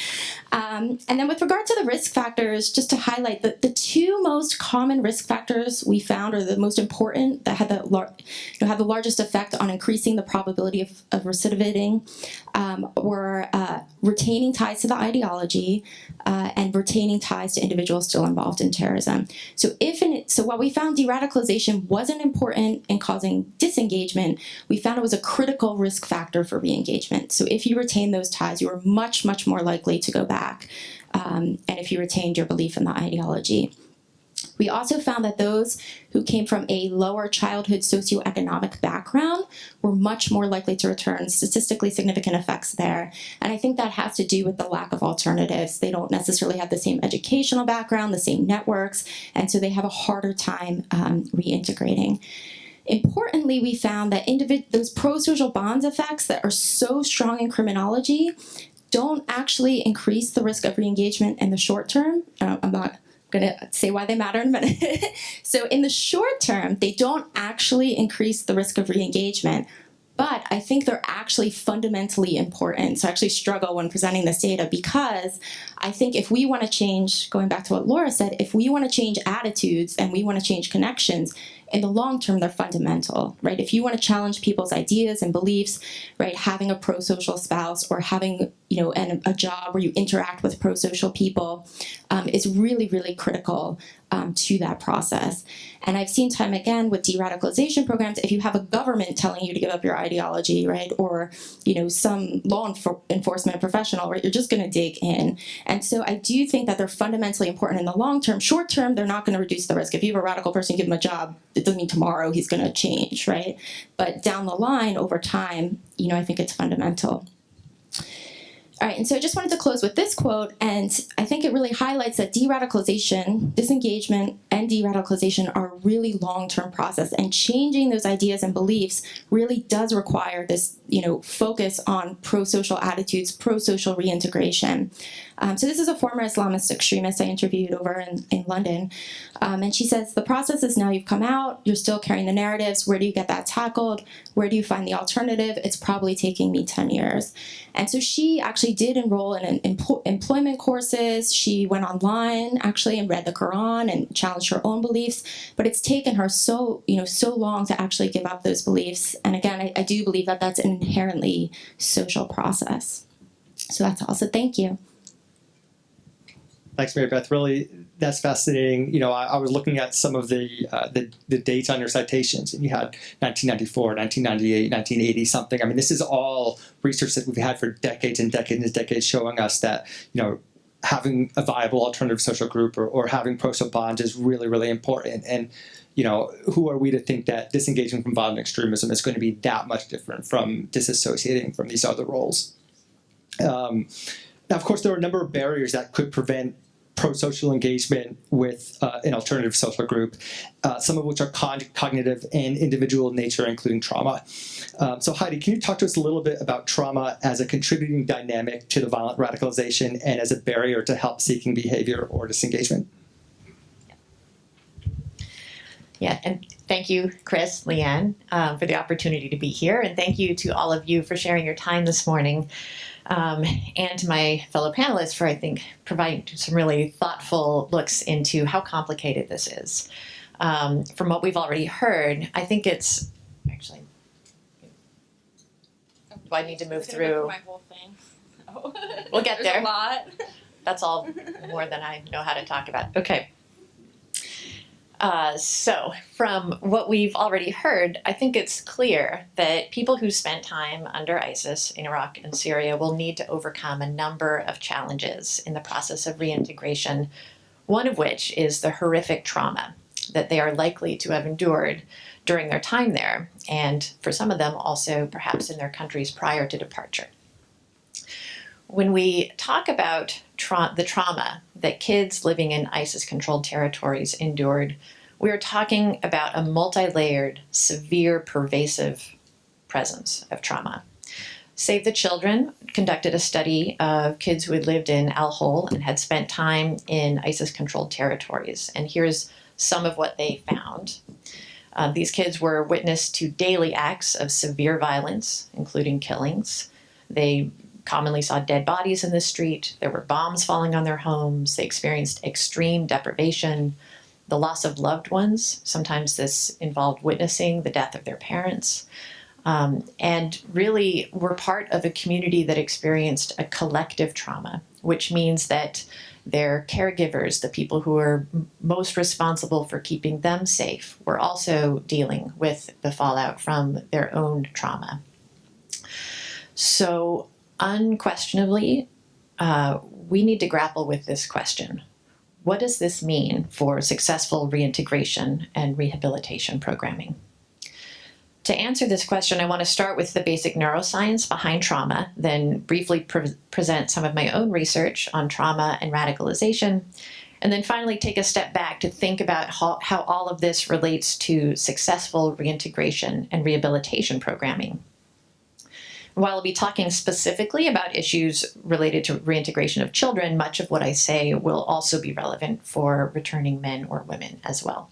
Um, and then with regard to the risk factors, just to highlight that the two most common risk factors we found are the most important that had the, you know, had the largest effect on increasing the probability of, of recidivating um, were uh, retaining ties to the ideology uh, and retaining ties to individuals still involved in terrorism. So if in, so what we found de-radicalization wasn't important in causing disengagement, we found it was a critical risk factor for re-engagement. So if you retain retain those ties, you are much, much more likely to go back. Um, and if you retained your belief in the ideology. We also found that those who came from a lower childhood socioeconomic background were much more likely to return, statistically significant effects there. And I think that has to do with the lack of alternatives. They don't necessarily have the same educational background, the same networks, and so they have a harder time um, reintegrating. Importantly, we found that those pro-social bonds effects that are so strong in criminology don't actually increase the risk of re-engagement in the short term. Uh, I'm not gonna say why they matter in a minute. <laughs> so in the short term, they don't actually increase the risk of re-engagement, but I think they're actually fundamentally important. So I actually struggle when presenting this data because I think if we want to change, going back to what Laura said, if we want to change attitudes and we want to change connections, in the long term, they're fundamental, right? If you want to challenge people's ideas and beliefs, right, having a pro-social spouse or having, you know, an, a job where you interact with pro-social people um, is really, really critical um, to that process. And I've seen time again with de-radicalization programs, if you have a government telling you to give up your ideology, right, or, you know, some law enfor enforcement professional, right, you're just going to dig in. And so I do think that they're fundamentally important in the long term. Short term, they're not going to reduce the risk. If you have a radical person, give them a job, it doesn't mean tomorrow he's going to change, right? But down the line, over time, you know, I think it's fundamental. All right, and so I just wanted to close with this quote, and I think it really highlights that de-radicalization, disengagement, and de-radicalization are really long-term process, and changing those ideas and beliefs really does require this, you know, focus on pro-social attitudes, pro-social reintegration. Um, so this is a former Islamist extremist I interviewed over in, in London. Um, and she says, the process is now you've come out, you're still carrying the narratives, where do you get that tackled? Where do you find the alternative? It's probably taking me 10 years. And so she actually did enroll in employment courses. She went online actually and read the Quran and challenged her own beliefs. But it's taken her so, you know, so long to actually give up those beliefs. And again, I, I do believe that that's an inherently social process. So that's all. So thank you. Thanks, Mary Beth. Really, that's fascinating. You know, I, I was looking at some of the, uh, the, the dates on your citations, and you had 1994, 1998, 1980 something. I mean, this is all research that we've had for decades and decades and decades, showing us that you know having a viable alternative social group or, or having pro-social bonds is really, really important. And you know, who are we to think that disengaging from violent extremism is going to be that much different from disassociating from these other roles? Um, now, of course, there are a number of barriers that could prevent pro-social engagement with uh, an alternative social group, uh, some of which are cognitive and individual in nature, including trauma. Um, so Heidi, can you talk to us a little bit about trauma as a contributing dynamic to the violent radicalization and as a barrier to help-seeking behavior or disengagement? Yeah, and thank you, Chris, Leanne, um, for the opportunity to be here, and thank you to all of you for sharing your time this morning um, and to my fellow panelists for, I think, providing some really thoughtful looks into how complicated this is. Um, from what we've already heard, I think it's actually. Do I need to move through? My whole thing. We'll get <laughs> There's there. A lot. That's all <laughs> more than I know how to talk about. Okay. Uh, so, from what we've already heard, I think it's clear that people who spent time under ISIS in Iraq and Syria will need to overcome a number of challenges in the process of reintegration, one of which is the horrific trauma that they are likely to have endured during their time there, and for some of them also perhaps in their countries prior to departure. When we talk about tra the trauma that kids living in ISIS-controlled territories endured, we are talking about a multi-layered, severe, pervasive presence of trauma. Save the Children conducted a study of kids who had lived in Al Hol and had spent time in ISIS-controlled territories. And here's some of what they found. Uh, these kids were witness to daily acts of severe violence, including killings. They commonly saw dead bodies in the street. There were bombs falling on their homes. They experienced extreme deprivation, the loss of loved ones. Sometimes this involved witnessing the death of their parents. Um, and really were part of a community that experienced a collective trauma, which means that their caregivers, the people who are most responsible for keeping them safe, were also dealing with the fallout from their own trauma. So unquestionably, uh, we need to grapple with this question. What does this mean for successful reintegration and rehabilitation programming? To answer this question, I want to start with the basic neuroscience behind trauma, then briefly pre present some of my own research on trauma and radicalization, and then finally take a step back to think about how, how all of this relates to successful reintegration and rehabilitation programming. While I'll be talking specifically about issues related to reintegration of children, much of what I say will also be relevant for returning men or women as well.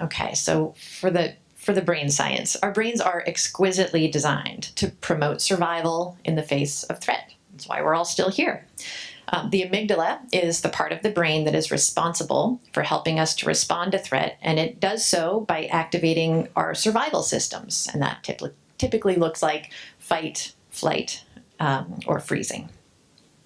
Okay, so for the for the brain science, our brains are exquisitely designed to promote survival in the face of threat. That's why we're all still here. Um, the amygdala is the part of the brain that is responsible for helping us to respond to threat, and it does so by activating our survival systems, and that typically typically looks like fight, flight, um, or freezing.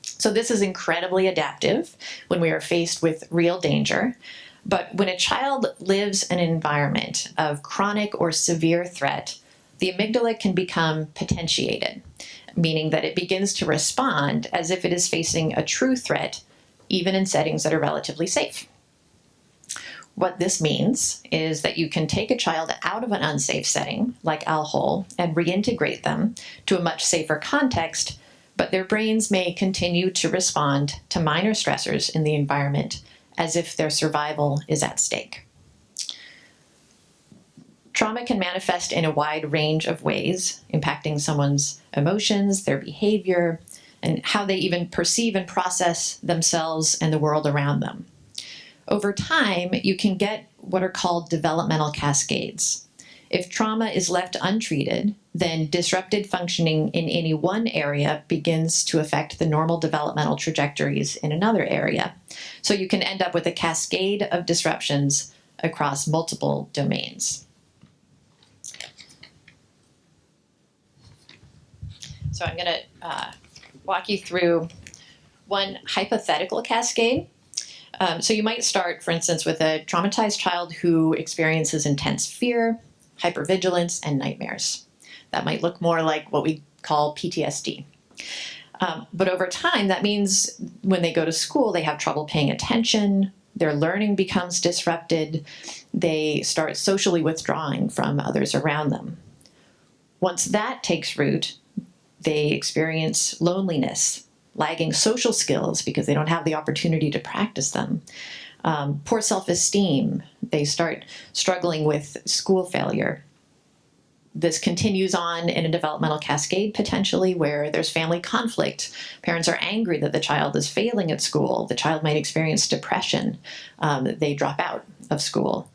So this is incredibly adaptive when we are faced with real danger. But when a child lives in an environment of chronic or severe threat, the amygdala can become potentiated, meaning that it begins to respond as if it is facing a true threat, even in settings that are relatively safe. What this means is that you can take a child out of an unsafe setting, like Al Hol, and reintegrate them to a much safer context, but their brains may continue to respond to minor stressors in the environment as if their survival is at stake. Trauma can manifest in a wide range of ways, impacting someone's emotions, their behavior, and how they even perceive and process themselves and the world around them over time, you can get what are called developmental cascades. If trauma is left untreated, then disrupted functioning in any one area begins to affect the normal developmental trajectories in another area. So you can end up with a cascade of disruptions across multiple domains. So I'm going to uh, walk you through one hypothetical cascade um, so you might start, for instance, with a traumatized child who experiences intense fear, hypervigilance, and nightmares. That might look more like what we call PTSD. Um, but over time, that means when they go to school, they have trouble paying attention, their learning becomes disrupted, they start socially withdrawing from others around them. Once that takes root, they experience loneliness, lagging social skills because they don't have the opportunity to practice them. Um, poor self-esteem, they start struggling with school failure. This continues on in a developmental cascade potentially where there's family conflict. Parents are angry that the child is failing at school. The child might experience depression. Um, they drop out of school.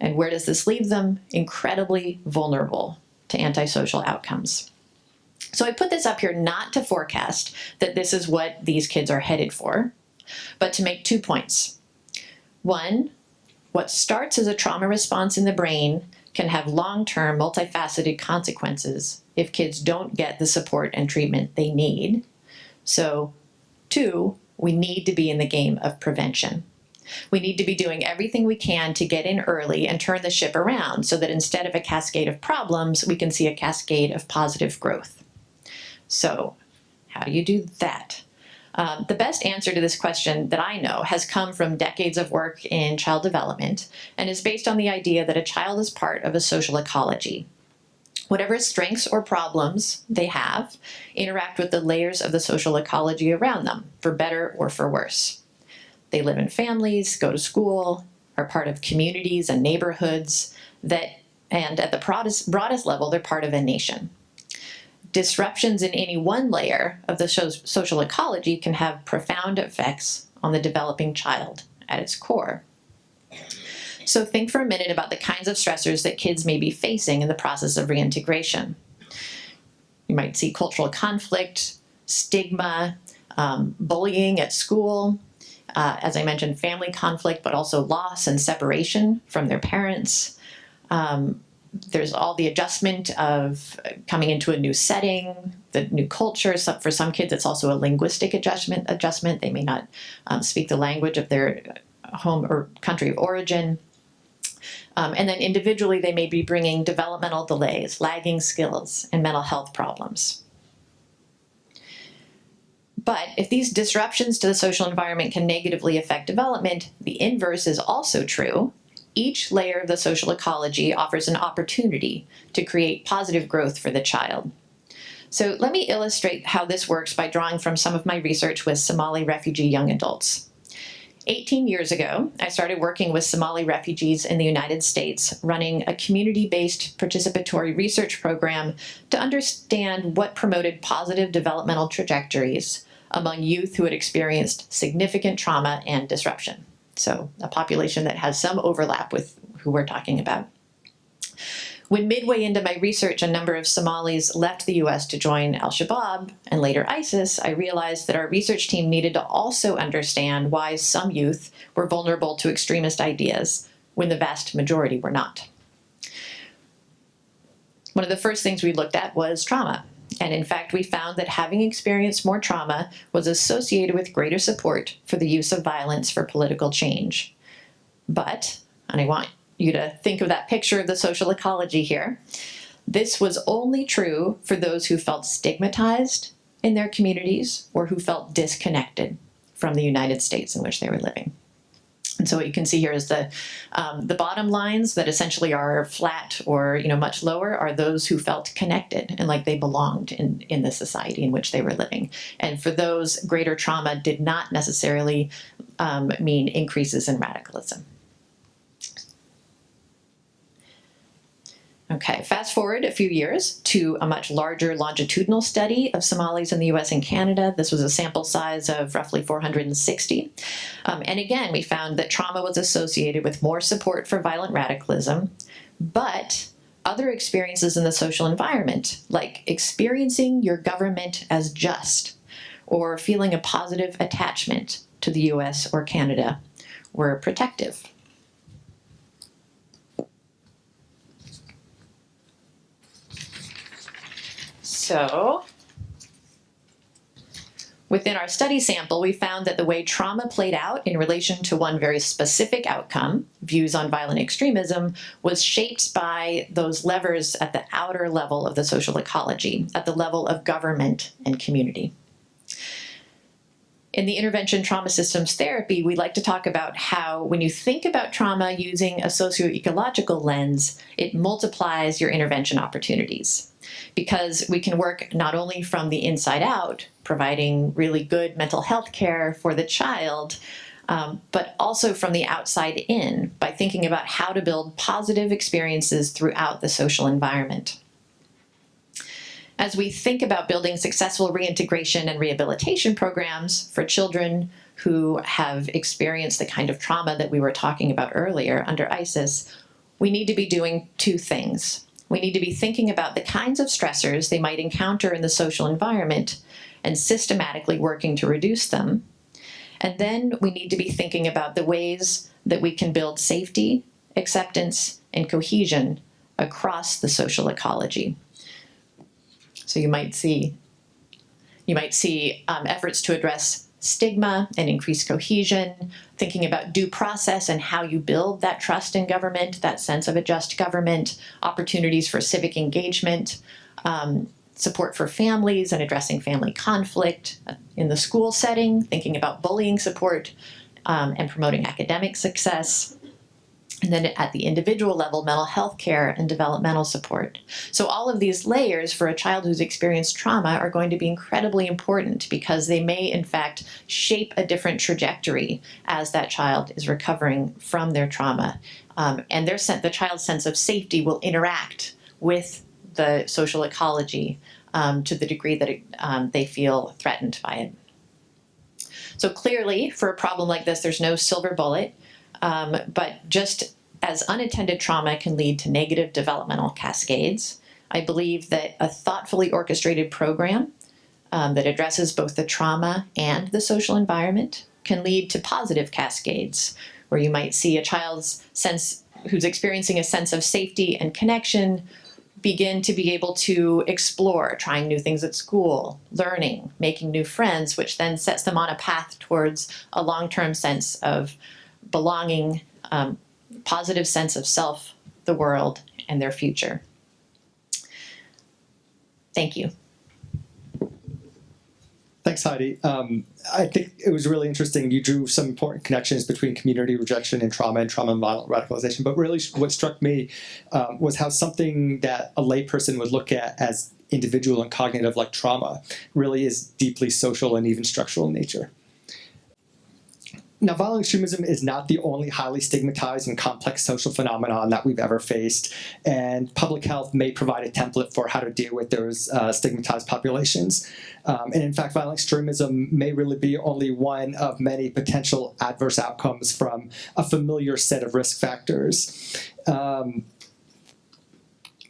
And where does this leave them? Incredibly vulnerable to antisocial outcomes. So I put this up here not to forecast that this is what these kids are headed for, but to make two points. One, what starts as a trauma response in the brain can have long-term multifaceted consequences if kids don't get the support and treatment they need. So two, we need to be in the game of prevention. We need to be doing everything we can to get in early and turn the ship around so that instead of a cascade of problems, we can see a cascade of positive growth. So how do you do that? Um, the best answer to this question that I know has come from decades of work in child development and is based on the idea that a child is part of a social ecology. Whatever strengths or problems they have interact with the layers of the social ecology around them, for better or for worse. They live in families, go to school, are part of communities and neighborhoods that, and at the broadest, broadest level, they're part of a nation disruptions in any one layer of the social ecology can have profound effects on the developing child at its core. So think for a minute about the kinds of stressors that kids may be facing in the process of reintegration. You might see cultural conflict, stigma, um, bullying at school, uh, as I mentioned, family conflict, but also loss and separation from their parents, um, there's all the adjustment of coming into a new setting, the new culture. So for some kids, it's also a linguistic adjustment. Adjustment. They may not um, speak the language of their home or country of origin. Um, and then individually, they may be bringing developmental delays, lagging skills, and mental health problems. But if these disruptions to the social environment can negatively affect development, the inverse is also true each layer of the social ecology offers an opportunity to create positive growth for the child. So let me illustrate how this works by drawing from some of my research with Somali refugee young adults. 18 years ago, I started working with Somali refugees in the United States, running a community-based participatory research program to understand what promoted positive developmental trajectories among youth who had experienced significant trauma and disruption. So a population that has some overlap with who we're talking about. When midway into my research, a number of Somalis left the US to join Al Shabaab and later ISIS, I realized that our research team needed to also understand why some youth were vulnerable to extremist ideas when the vast majority were not. One of the first things we looked at was trauma. And in fact, we found that having experienced more trauma was associated with greater support for the use of violence for political change. But, and I want you to think of that picture of the social ecology here. This was only true for those who felt stigmatized in their communities or who felt disconnected from the United States in which they were living. And so what you can see here is the um, the bottom lines that essentially are flat or you know much lower are those who felt connected and like they belonged in in the society in which they were living. And for those, greater trauma did not necessarily um, mean increases in radicalism. Okay, fast forward a few years to a much larger longitudinal study of Somalis in the US and Canada. This was a sample size of roughly 460. Um, and again, we found that trauma was associated with more support for violent radicalism, but other experiences in the social environment, like experiencing your government as just, or feeling a positive attachment to the US or Canada, were protective. So within our study sample, we found that the way trauma played out in relation to one very specific outcome, views on violent extremism, was shaped by those levers at the outer level of the social ecology, at the level of government and community. In the intervention trauma systems therapy, we like to talk about how when you think about trauma using a socio-ecological lens, it multiplies your intervention opportunities because we can work not only from the inside out, providing really good mental health care for the child, um, but also from the outside in by thinking about how to build positive experiences throughout the social environment. As we think about building successful reintegration and rehabilitation programs for children who have experienced the kind of trauma that we were talking about earlier under ISIS, we need to be doing two things. We need to be thinking about the kinds of stressors they might encounter in the social environment and systematically working to reduce them. And then we need to be thinking about the ways that we can build safety, acceptance, and cohesion across the social ecology. So you might see, you might see um, efforts to address stigma and increase cohesion, thinking about due process and how you build that trust in government, that sense of a just government, opportunities for civic engagement, um, support for families and addressing family conflict in the school setting, thinking about bullying support um, and promoting academic success, and then at the individual level, mental health care and developmental support. So all of these layers for a child who's experienced trauma are going to be incredibly important because they may in fact shape a different trajectory as that child is recovering from their trauma. Um, and their the child's sense of safety will interact with the social ecology um, to the degree that it, um, they feel threatened by it. So clearly, for a problem like this, there's no silver bullet. Um, but just as unattended trauma can lead to negative developmental cascades, I believe that a thoughtfully orchestrated program um, that addresses both the trauma and the social environment can lead to positive cascades, where you might see a child's sense who's experiencing a sense of safety and connection begin to be able to explore, trying new things at school, learning, making new friends, which then sets them on a path towards a long-term sense of belonging, um, positive sense of self, the world, and their future. Thank you. Thanks, Heidi. Um, I think it was really interesting. You drew some important connections between community rejection and trauma and trauma and violent radicalization. But really, what struck me um, was how something that a layperson would look at as individual and cognitive, like trauma, really is deeply social and even structural in nature. Now, violent extremism is not the only highly stigmatized and complex social phenomenon that we've ever faced, and public health may provide a template for how to deal with those uh, stigmatized populations. Um, and in fact, violent extremism may really be only one of many potential adverse outcomes from a familiar set of risk factors. Um,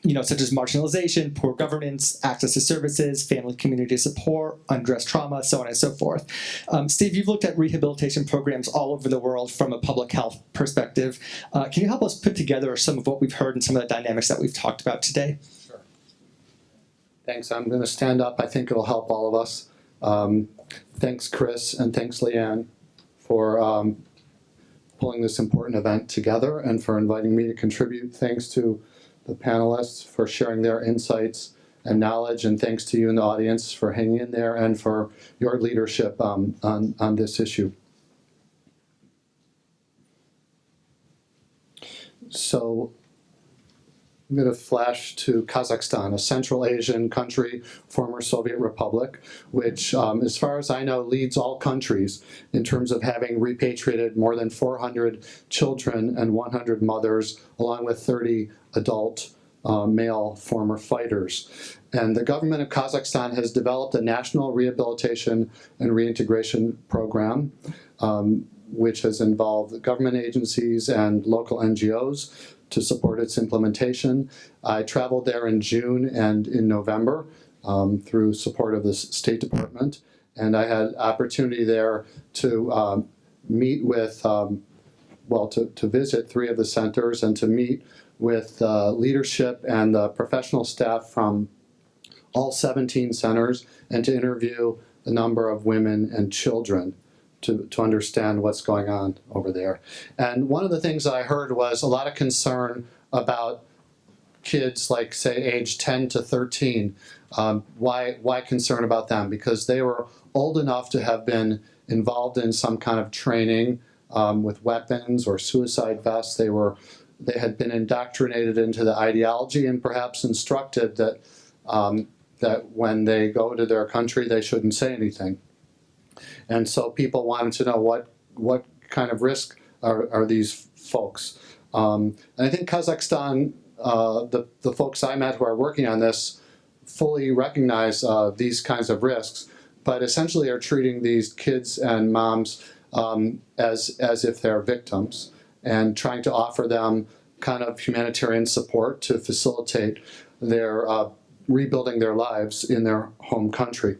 you know, such as marginalization, poor governance, access to services, family community support, undressed trauma, so on and so forth. Um, Steve, you've looked at rehabilitation programs all over the world from a public health perspective. Uh, can you help us put together some of what we've heard and some of the dynamics that we've talked about today? Sure. Thanks. I'm going to stand up. I think it'll help all of us. Um, thanks, Chris, and thanks, Leanne, for um, pulling this important event together and for inviting me to contribute. Thanks to the panelists for sharing their insights and knowledge, and thanks to you in the audience for hanging in there and for your leadership um, on, on this issue. So I'm going to flash to Kazakhstan, a Central Asian country, former Soviet republic, which, um, as far as I know, leads all countries in terms of having repatriated more than 400 children and 100 mothers, along with 30 adult uh, male former fighters. And the government of Kazakhstan has developed a national rehabilitation and reintegration program, um, which has involved government agencies and local NGOs to support its implementation. I traveled there in June and in November um, through support of the State Department. And I had opportunity there to um, meet with, um, well, to, to visit three of the centers and to meet with uh, leadership and the professional staff from all 17 centers and to interview a number of women and children to, to understand what's going on over there. And one of the things I heard was a lot of concern about kids like say age 10 to 13. Um, why, why concern about them? Because they were old enough to have been involved in some kind of training um, with weapons or suicide vests. They were they had been indoctrinated into the ideology and perhaps instructed that um, that when they go to their country they shouldn't say anything. And so people wanted to know what what kind of risk are, are these folks. Um, and I think Kazakhstan, uh, the, the folks I met who are working on this fully recognize uh, these kinds of risks, but essentially are treating these kids and moms um, as, as if they're victims and trying to offer them kind of humanitarian support to facilitate their uh, rebuilding their lives in their home country.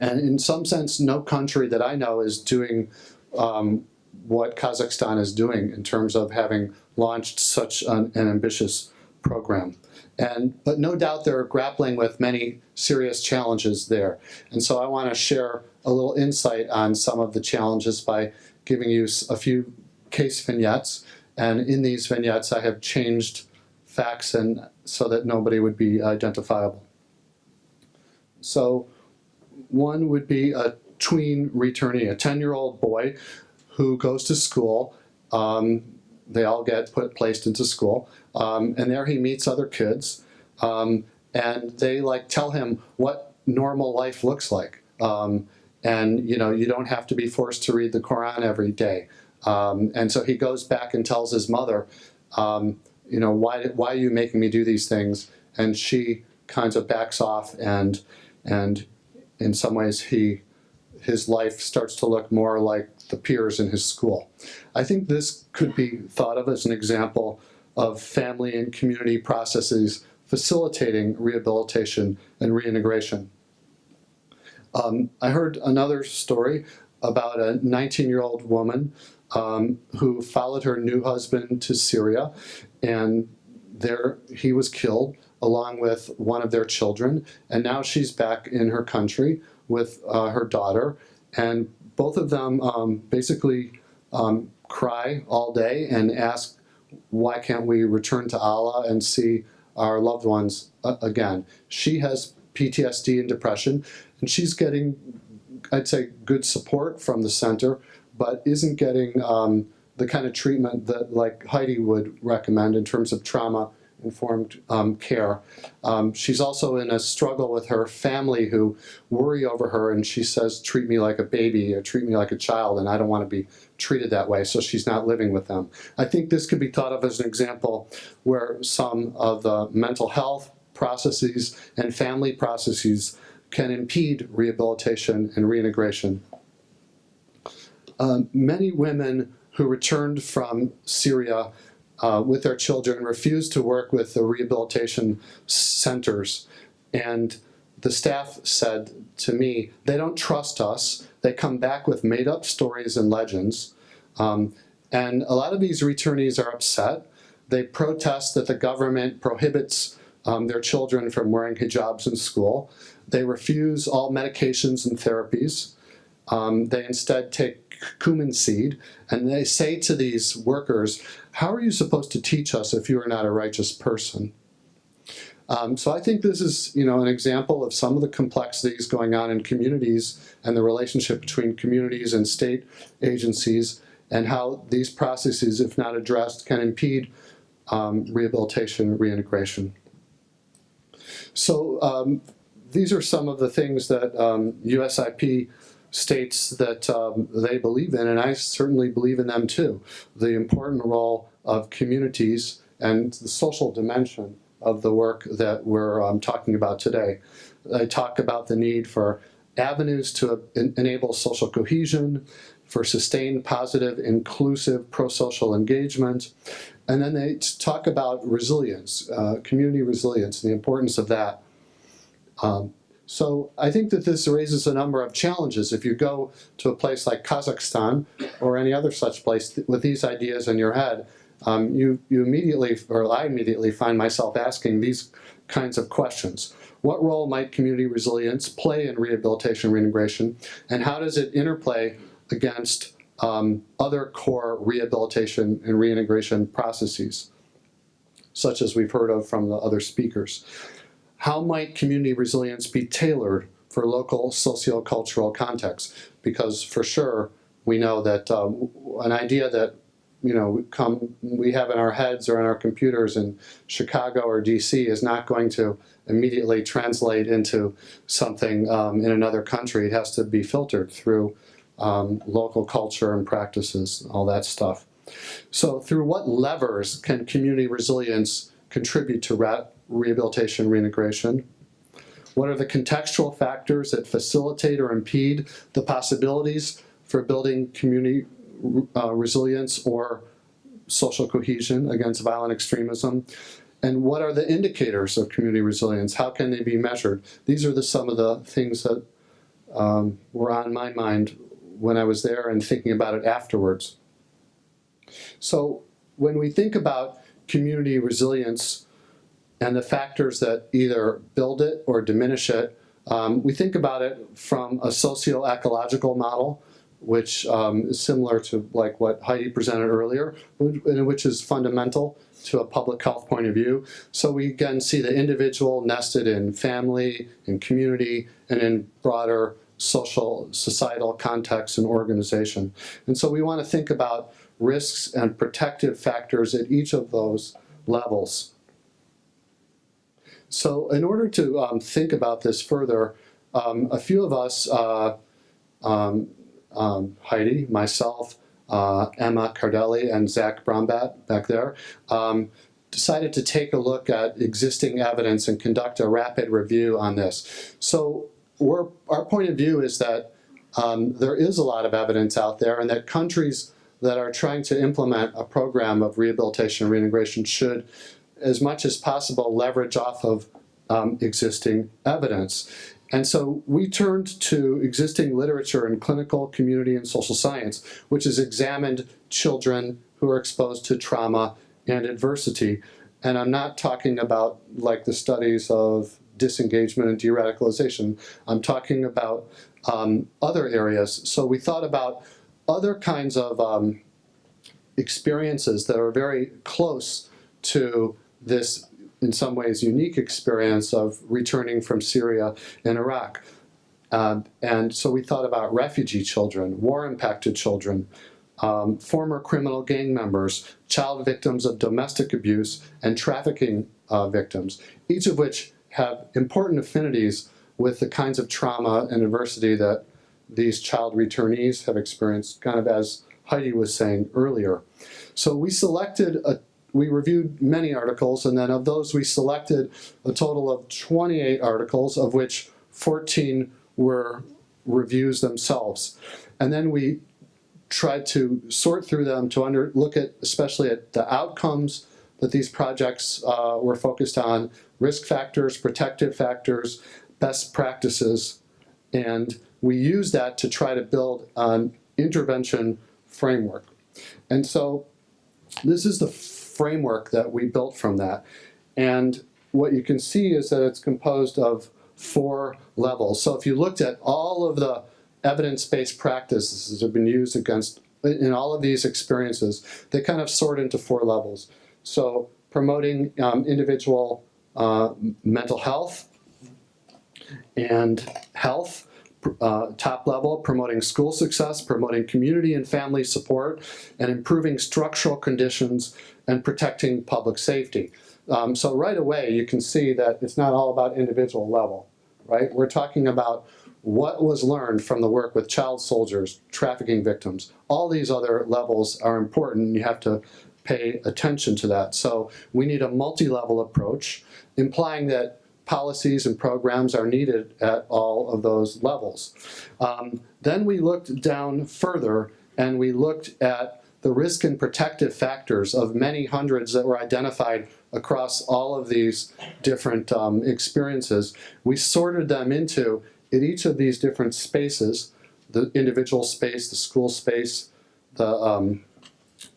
And in some sense, no country that I know is doing um, what Kazakhstan is doing in terms of having launched such an, an ambitious program. And, but no doubt they're grappling with many serious challenges there. And so I want to share a little insight on some of the challenges by giving you a few case vignettes. And in these vignettes, I have changed facts and so that nobody would be identifiable. So one would be a tween returnee, a 10-year-old boy who goes to school. Um, they all get put placed into school, um, and there he meets other kids, um, and they like tell him what normal life looks like. Um, and you know, you don't have to be forced to read the Quran every day. Um, and so he goes back and tells his mother, um, you know, why why are you making me do these things? And she kind of backs off and and in some ways he his life starts to look more like the peers in his school. I think this could be thought of as an example of family and community processes facilitating rehabilitation and reintegration. Um, I heard another story about a 19-year-old woman um, who followed her new husband to Syria and there he was killed along with one of their children. And now she's back in her country with uh, her daughter. And both of them um, basically um, cry all day and ask, why can't we return to Allah and see our loved ones uh, again? She has PTSD and depression, and she's getting, I'd say, good support from the center, but isn't getting um, the kind of treatment that like Heidi would recommend in terms of trauma informed um, care. Um, she's also in a struggle with her family who worry over her and she says, treat me like a baby or treat me like a child and I don't want to be treated that way, so she's not living with them. I think this could be thought of as an example where some of the mental health processes and family processes can impede rehabilitation and reintegration. Um, many women who returned from Syria uh, with their children refused to work with the rehabilitation centers. And the staff said to me, they don't trust us. They come back with made up stories and legends. Um, and a lot of these returnees are upset. They protest that the government prohibits um, their children from wearing hijabs in school. They refuse all medications and therapies. Um, they instead take cumin seed, and they say to these workers, how are you supposed to teach us if you are not a righteous person? Um, so I think this is, you know, an example of some of the complexities going on in communities and the relationship between communities and state agencies and how these processes, if not addressed, can impede um, rehabilitation, reintegration. So um, these are some of the things that USIP um, states that um, they believe in, and I certainly believe in them too. The important role of communities and the social dimension of the work that we're um, talking about today. I talk about the need for avenues to en enable social cohesion, for sustained positive, inclusive, pro-social engagement, and then they talk about resilience, uh, community resilience, and the importance of that. Um, so I think that this raises a number of challenges. If you go to a place like Kazakhstan or any other such place with these ideas in your head, um, you, you immediately, or I immediately find myself asking these kinds of questions. What role might community resilience play in rehabilitation reintegration, and how does it interplay against um, other core rehabilitation and reintegration processes, such as we've heard of from the other speakers? How might community resilience be tailored for local sociocultural contexts? Because for sure, we know that um, an idea that you know come we have in our heads or in our computers in Chicago or DC is not going to immediately translate into something um, in another country. It has to be filtered through um, local culture and practices, all that stuff. So through what levers can community resilience contribute to rehabilitation reintegration? What are the contextual factors that facilitate or impede the possibilities for building community uh, resilience or social cohesion against violent extremism? And what are the indicators of community resilience? How can they be measured? These are the, some of the things that um, were on my mind when I was there and thinking about it afterwards. So when we think about community resilience and the factors that either build it or diminish it, um, we think about it from a socio-ecological model, which um, is similar to like what Heidi presented earlier, which is fundamental to a public health point of view. So we again see the individual nested in family, in community, and in broader social, societal context and organization. And so we want to think about risks and protective factors at each of those levels. So in order to um, think about this further, um, a few of us, uh, um, um Heidi, myself, uh, Emma Cardeli, and Zach Brahmbhatt back there, um, decided to take a look at existing evidence and conduct a rapid review on this. So our point of view is that there is a lot of evidence out there and that countries that are trying to implement a program of rehabilitation and reintegration should, as much as possible, leverage off of um, existing evidence. And so we turned to existing literature in clinical, community, and social science, which has examined children who are exposed to trauma and adversity. And I'm not talking about like the studies of disengagement and de-radicalization. I'm talking about um, other areas. So we thought about other kinds of um, experiences that are very close to this, in some ways, unique experience of returning from Syria and Iraq. Uh, and so we thought about refugee children, war-impacted children, um, former criminal gang members, child victims of domestic abuse, and trafficking uh, victims, each of which have important affinities with the kinds of trauma and adversity that these child returnees have experienced, kind of as Heidi was saying earlier. So we selected, a, we reviewed many articles, and then of those we selected a total of 28 articles, of which 14 were reviews themselves. And then we tried to sort through them to under, look at, especially at the outcomes that these projects uh, were focused on, risk factors, protective factors, best practices, and we use that to try to build an intervention framework. And so this is the framework that we built from that. And what you can see is that it's composed of four levels. So if you looked at all of the evidence-based practices that have been used against in all of these experiences, they kind of sort into four levels. So promoting um, individual uh, mental health and health, uh, top level, promoting school success, promoting community and family support, and improving structural conditions and protecting public safety. Um, so right away you can see that it's not all about individual level, right? We're talking about what was learned from the work with child soldiers, trafficking victims. All these other levels are important. You have to pay attention to that. So we need a multi-level approach, implying that policies and programs are needed at all of those levels. Um, then we looked down further and we looked at the risk and protective factors of many hundreds that were identified across all of these different um, experiences. We sorted them into in each of these different spaces, the individual space, the school space, the um,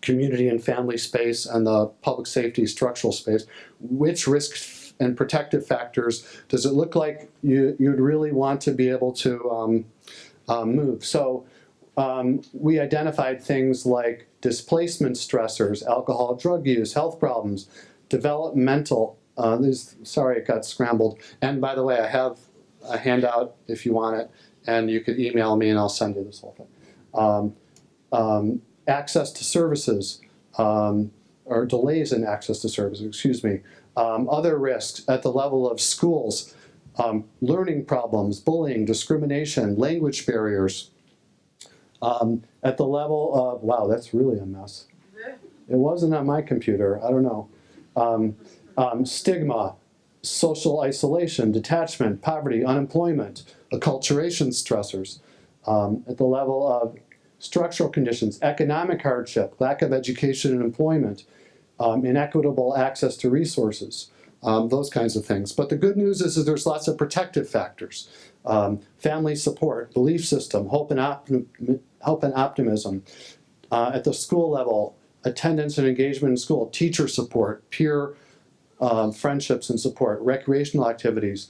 community and family space, and the public safety structural space, which risk and protective factors does it look like you, you'd really want to be able to um, uh, move? So um, we identified things like displacement stressors, alcohol, drug use, health problems, developmental, uh, this, sorry it got scrambled, and by the way I have a handout if you want it, and you can email me and I'll send you this whole thing. Um, um, access to services, um, or delays in access to services, excuse me. Um, other risks at the level of schools, um, learning problems, bullying, discrimination, language barriers. Um, at the level of, wow, that's really a mess. It wasn't on my computer, I don't know. stigma, social isolation, detachment, poverty, unemployment, acculturation stressors, um, at the level of structural conditions, economic hardship, lack of education and employment, um, inequitable access to resources, um, those kinds of things. But the good news is, is there's lots of protective factors. Um, family support, belief system, hope and, hope and optimism. Uh, at the school level, attendance and engagement in school, teacher support, peer um, friendships and support, recreational activities,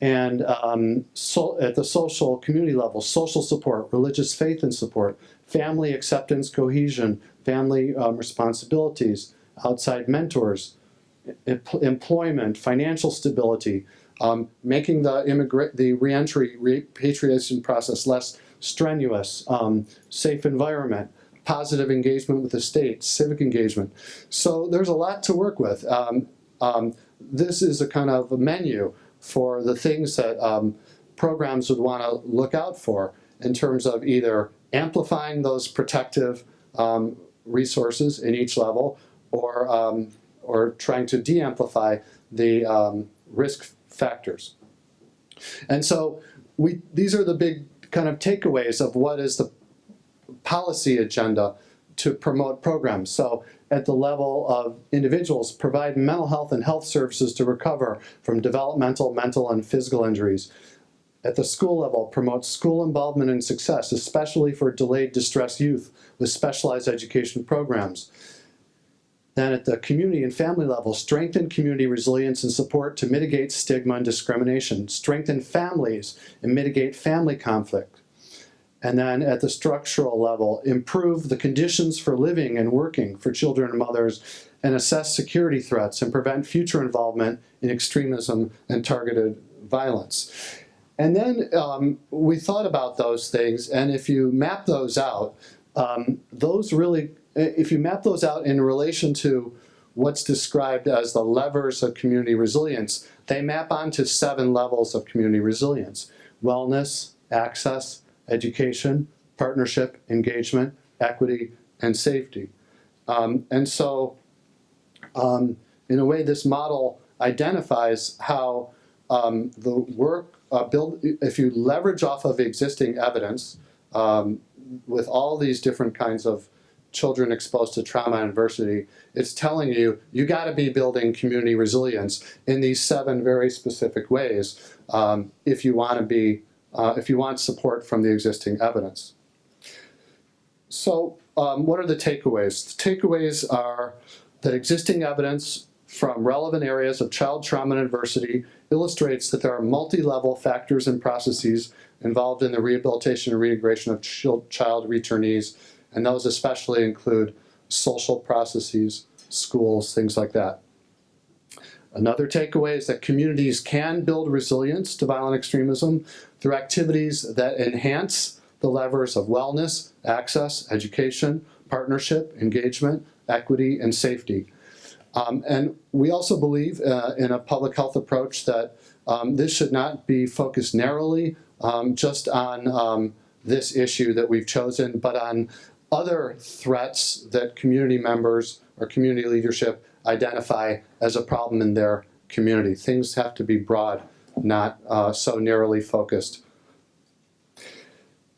and um, so at the social community level, social support, religious faith and support, family acceptance, cohesion, family um, responsibilities, outside mentors, employment, financial stability, um, making the immigrant the reentry repatriation process less strenuous, um, safe environment, positive engagement with the state, civic engagement. So there's a lot to work with. Um, um, this is a kind of a menu for the things that um, programs would want to look out for in terms of either amplifying those protective um, resources in each level or, um, or trying to de-amplify the um, risk factors. And so we, these are the big kind of takeaways of what is the policy agenda to promote programs. So at the level of individuals, provide mental health and health services to recover from developmental, mental, and physical injuries. At the school level, promote school involvement and success, especially for delayed distressed youth with specialized education programs. Then at the community and family level, strengthen community resilience and support to mitigate stigma and discrimination. Strengthen families and mitigate family conflict. And then at the structural level, improve the conditions for living and working for children and mothers and assess security threats and prevent future involvement in extremism and targeted violence. And then um, we thought about those things, and if you map those out, um, those really, if you map those out in relation to what's described as the levers of community resilience, they map onto seven levels of community resilience. Wellness, access, education, partnership, engagement, equity, and safety. Um, and so, um, in a way, this model identifies how um, the work uh, build, if you leverage off of existing evidence um, with all these different kinds of children exposed to trauma and adversity, it's telling you, you gotta be building community resilience in these seven very specific ways um, if you wanna be, uh, if you want support from the existing evidence. So um, what are the takeaways? The takeaways are that existing evidence from relevant areas of child trauma and adversity illustrates that there are multi-level factors and processes involved in the rehabilitation and reintegration of child returnees, and those especially include social processes, schools, things like that. Another takeaway is that communities can build resilience to violent extremism through activities that enhance the levers of wellness, access, education, partnership, engagement, equity, and safety. Um, and we also believe uh, in a public health approach that um, this should not be focused narrowly um, just on um, this issue that we've chosen, but on other threats that community members or community leadership identify as a problem in their community. Things have to be broad, not uh, so narrowly focused.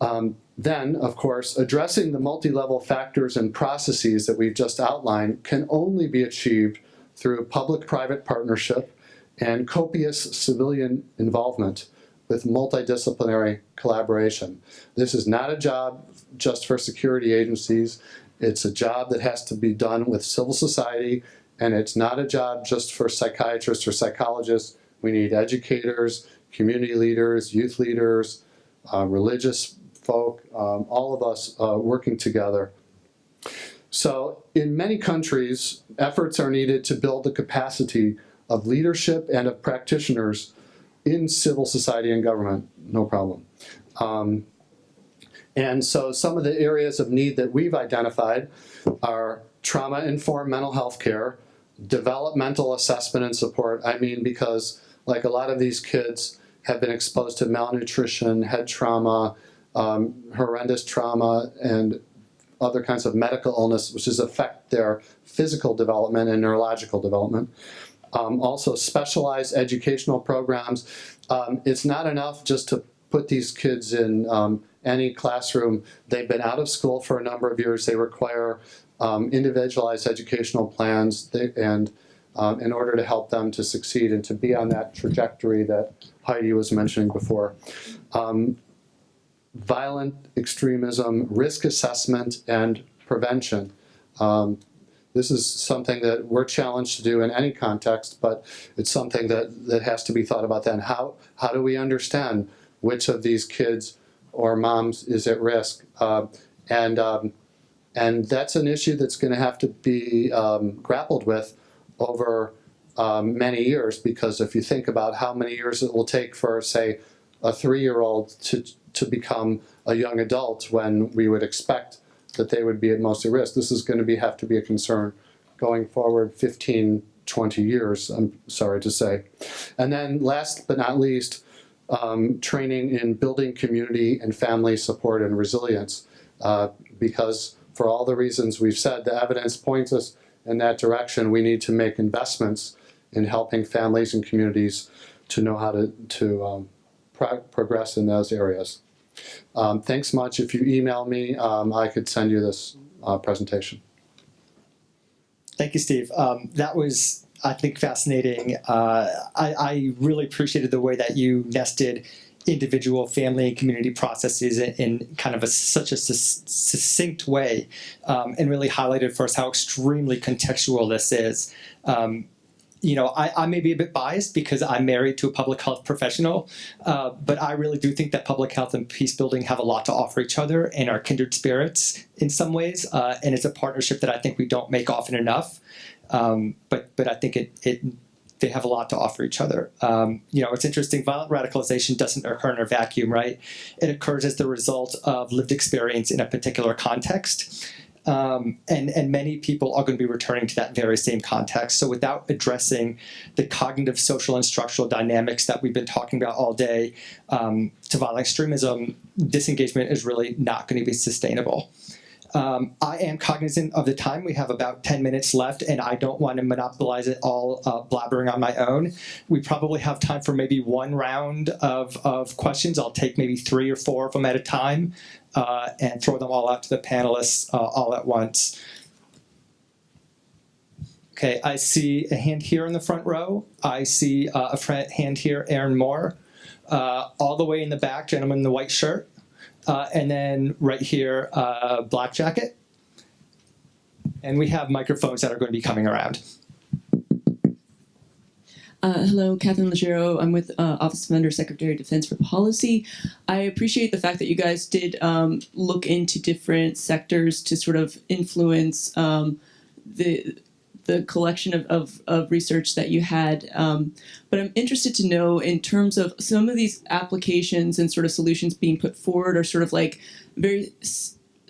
Um, then, of course, addressing the multi-level factors and processes that we've just outlined can only be achieved through public-private partnership and copious civilian involvement with multidisciplinary collaboration. This is not a job just for security agencies. It's a job that has to be done with civil society, and it's not a job just for psychiatrists or psychologists. We need educators, community leaders, youth leaders, uh, religious folk, um, all of us uh, working together. So in many countries, efforts are needed to build the capacity of leadership and of practitioners in civil society and government, no problem. Um, and so some of the areas of need that we've identified are trauma-informed mental health care, developmental assessment and support. I mean, because like a lot of these kids have been exposed to malnutrition, head trauma, um, horrendous trauma and other kinds of medical illness, which is affect their physical development and neurological development. Um, also specialized educational programs. Um, it's not enough just to put these kids in um, any classroom. They've been out of school for a number of years. They require um, individualized educational plans they, and um, in order to help them to succeed and to be on that trajectory that Heidi was mentioning before. Um, violent extremism, risk assessment, and prevention. Um, this is something that we're challenged to do in any context, but it's something that, that has to be thought about then. How, how do we understand which of these kids or moms is at risk? Uh, and, um, and that's an issue that's going to have to be um, grappled with over um, many years because if you think about how many years it will take for, say, a three-year-old to to become a young adult when we would expect that they would be at most at risk. This is going to be have to be a concern going forward 15, 20 years, I'm sorry to say. And then last but not least, um, training in building community and family support and resilience. Uh, because for all the reasons we've said, the evidence points us in that direction. We need to make investments in helping families and communities to know how to, to um, pro progress in those areas. Um, thanks much. If you email me, um, I could send you this uh, presentation. Thank you, Steve. Um, that was, I think, fascinating. Uh, I, I, really appreciated the way that you nested individual family and community processes in, in kind of a, such a succinct way um, and really highlighted for us how extremely contextual this is. Um, you know, I, I may be a bit biased because I'm married to a public health professional, uh, but I really do think that public health and peace building have a lot to offer each other and are kindred spirits in some ways. Uh, and it's a partnership that I think we don't make often enough. Um, but but I think it, it they have a lot to offer each other. Um, you know, it's interesting. Violent radicalization doesn't occur in a vacuum, right? It occurs as the result of lived experience in a particular context. Um, and, and many people are going to be returning to that very same context. So without addressing the cognitive, social, and structural dynamics that we've been talking about all day um, to violent extremism, disengagement is really not going to be sustainable. Um, I am cognizant of the time. We have about 10 minutes left, and I don't want to monopolize it all uh, blabbering on my own. We probably have time for maybe one round of, of questions. I'll take maybe three or four of them at a time uh, and throw them all out to the panelists uh, all at once. Okay, I see a hand here in the front row. I see uh, a hand here, Aaron Moore. Uh, all the way in the back, gentleman in the white shirt. Uh, and then right here, uh, black jacket. And we have microphones that are going to be coming around. Uh, hello, Catherine Legero. I'm with uh, Office of Under Secretary of Defense for Policy. I appreciate the fact that you guys did um, look into different sectors to sort of influence um, the the collection of, of, of research that you had. Um, but I'm interested to know in terms of some of these applications and sort of solutions being put forward are sort of like very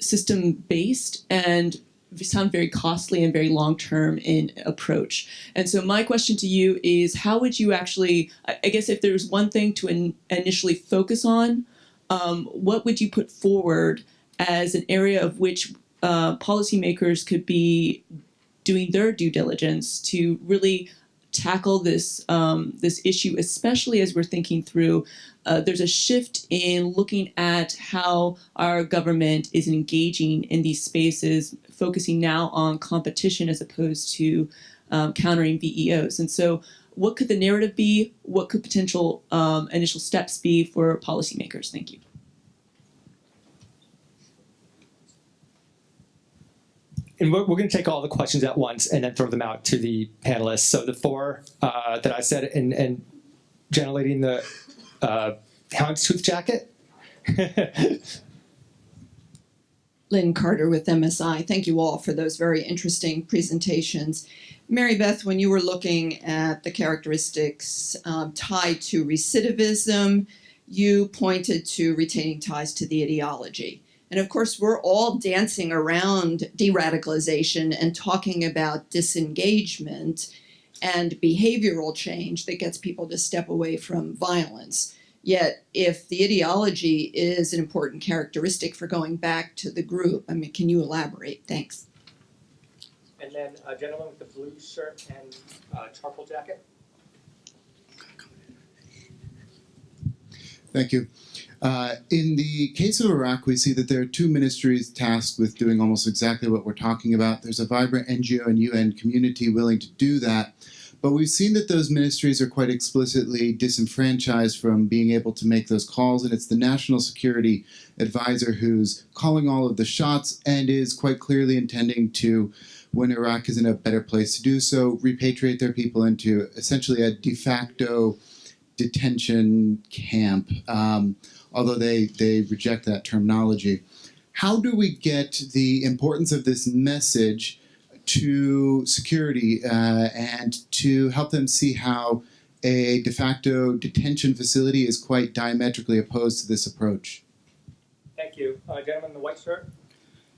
system based and sound very costly and very long term in approach. And so my question to you is how would you actually, I guess if there's one thing to in, initially focus on, um, what would you put forward as an area of which uh, policymakers could be doing their due diligence to really tackle this um, this issue, especially as we're thinking through. Uh, there's a shift in looking at how our government is engaging in these spaces, focusing now on competition as opposed to um, countering VEOs. And so, what could the narrative be? What could potential um, initial steps be for policymakers? Thank you. and we're, going to take all the questions at once and then throw them out to the panelists. So the four uh, that I said, and, and gentlelady in the uh, houndstooth jacket. <laughs> Lynn Carter with MSI. Thank you all for those very interesting presentations. Mary Beth, when you were looking at the characteristics um, tied to recidivism, you pointed to retaining ties to the ideology. And of course, we're all dancing around de radicalization and talking about disengagement and behavioral change that gets people to step away from violence. Yet, if the ideology is an important characteristic for going back to the group, I mean, can you elaborate? Thanks. And then a gentleman with the blue shirt and uh, charcoal jacket. Thank you. Uh, in the case of Iraq, we see that there are two ministries tasked with doing almost exactly what we're talking about. There's a vibrant NGO and UN community willing to do that. But we've seen that those ministries are quite explicitly disenfranchised from being able to make those calls, and it's the national security advisor who's calling all of the shots and is quite clearly intending to, when Iraq is in a better place to do so, repatriate their people into essentially a de facto detention camp. Um, although they, they reject that terminology. How do we get the importance of this message to security uh, and to help them see how a de facto detention facility is quite diametrically opposed to this approach? Thank you. Uh, gentleman in the white shirt.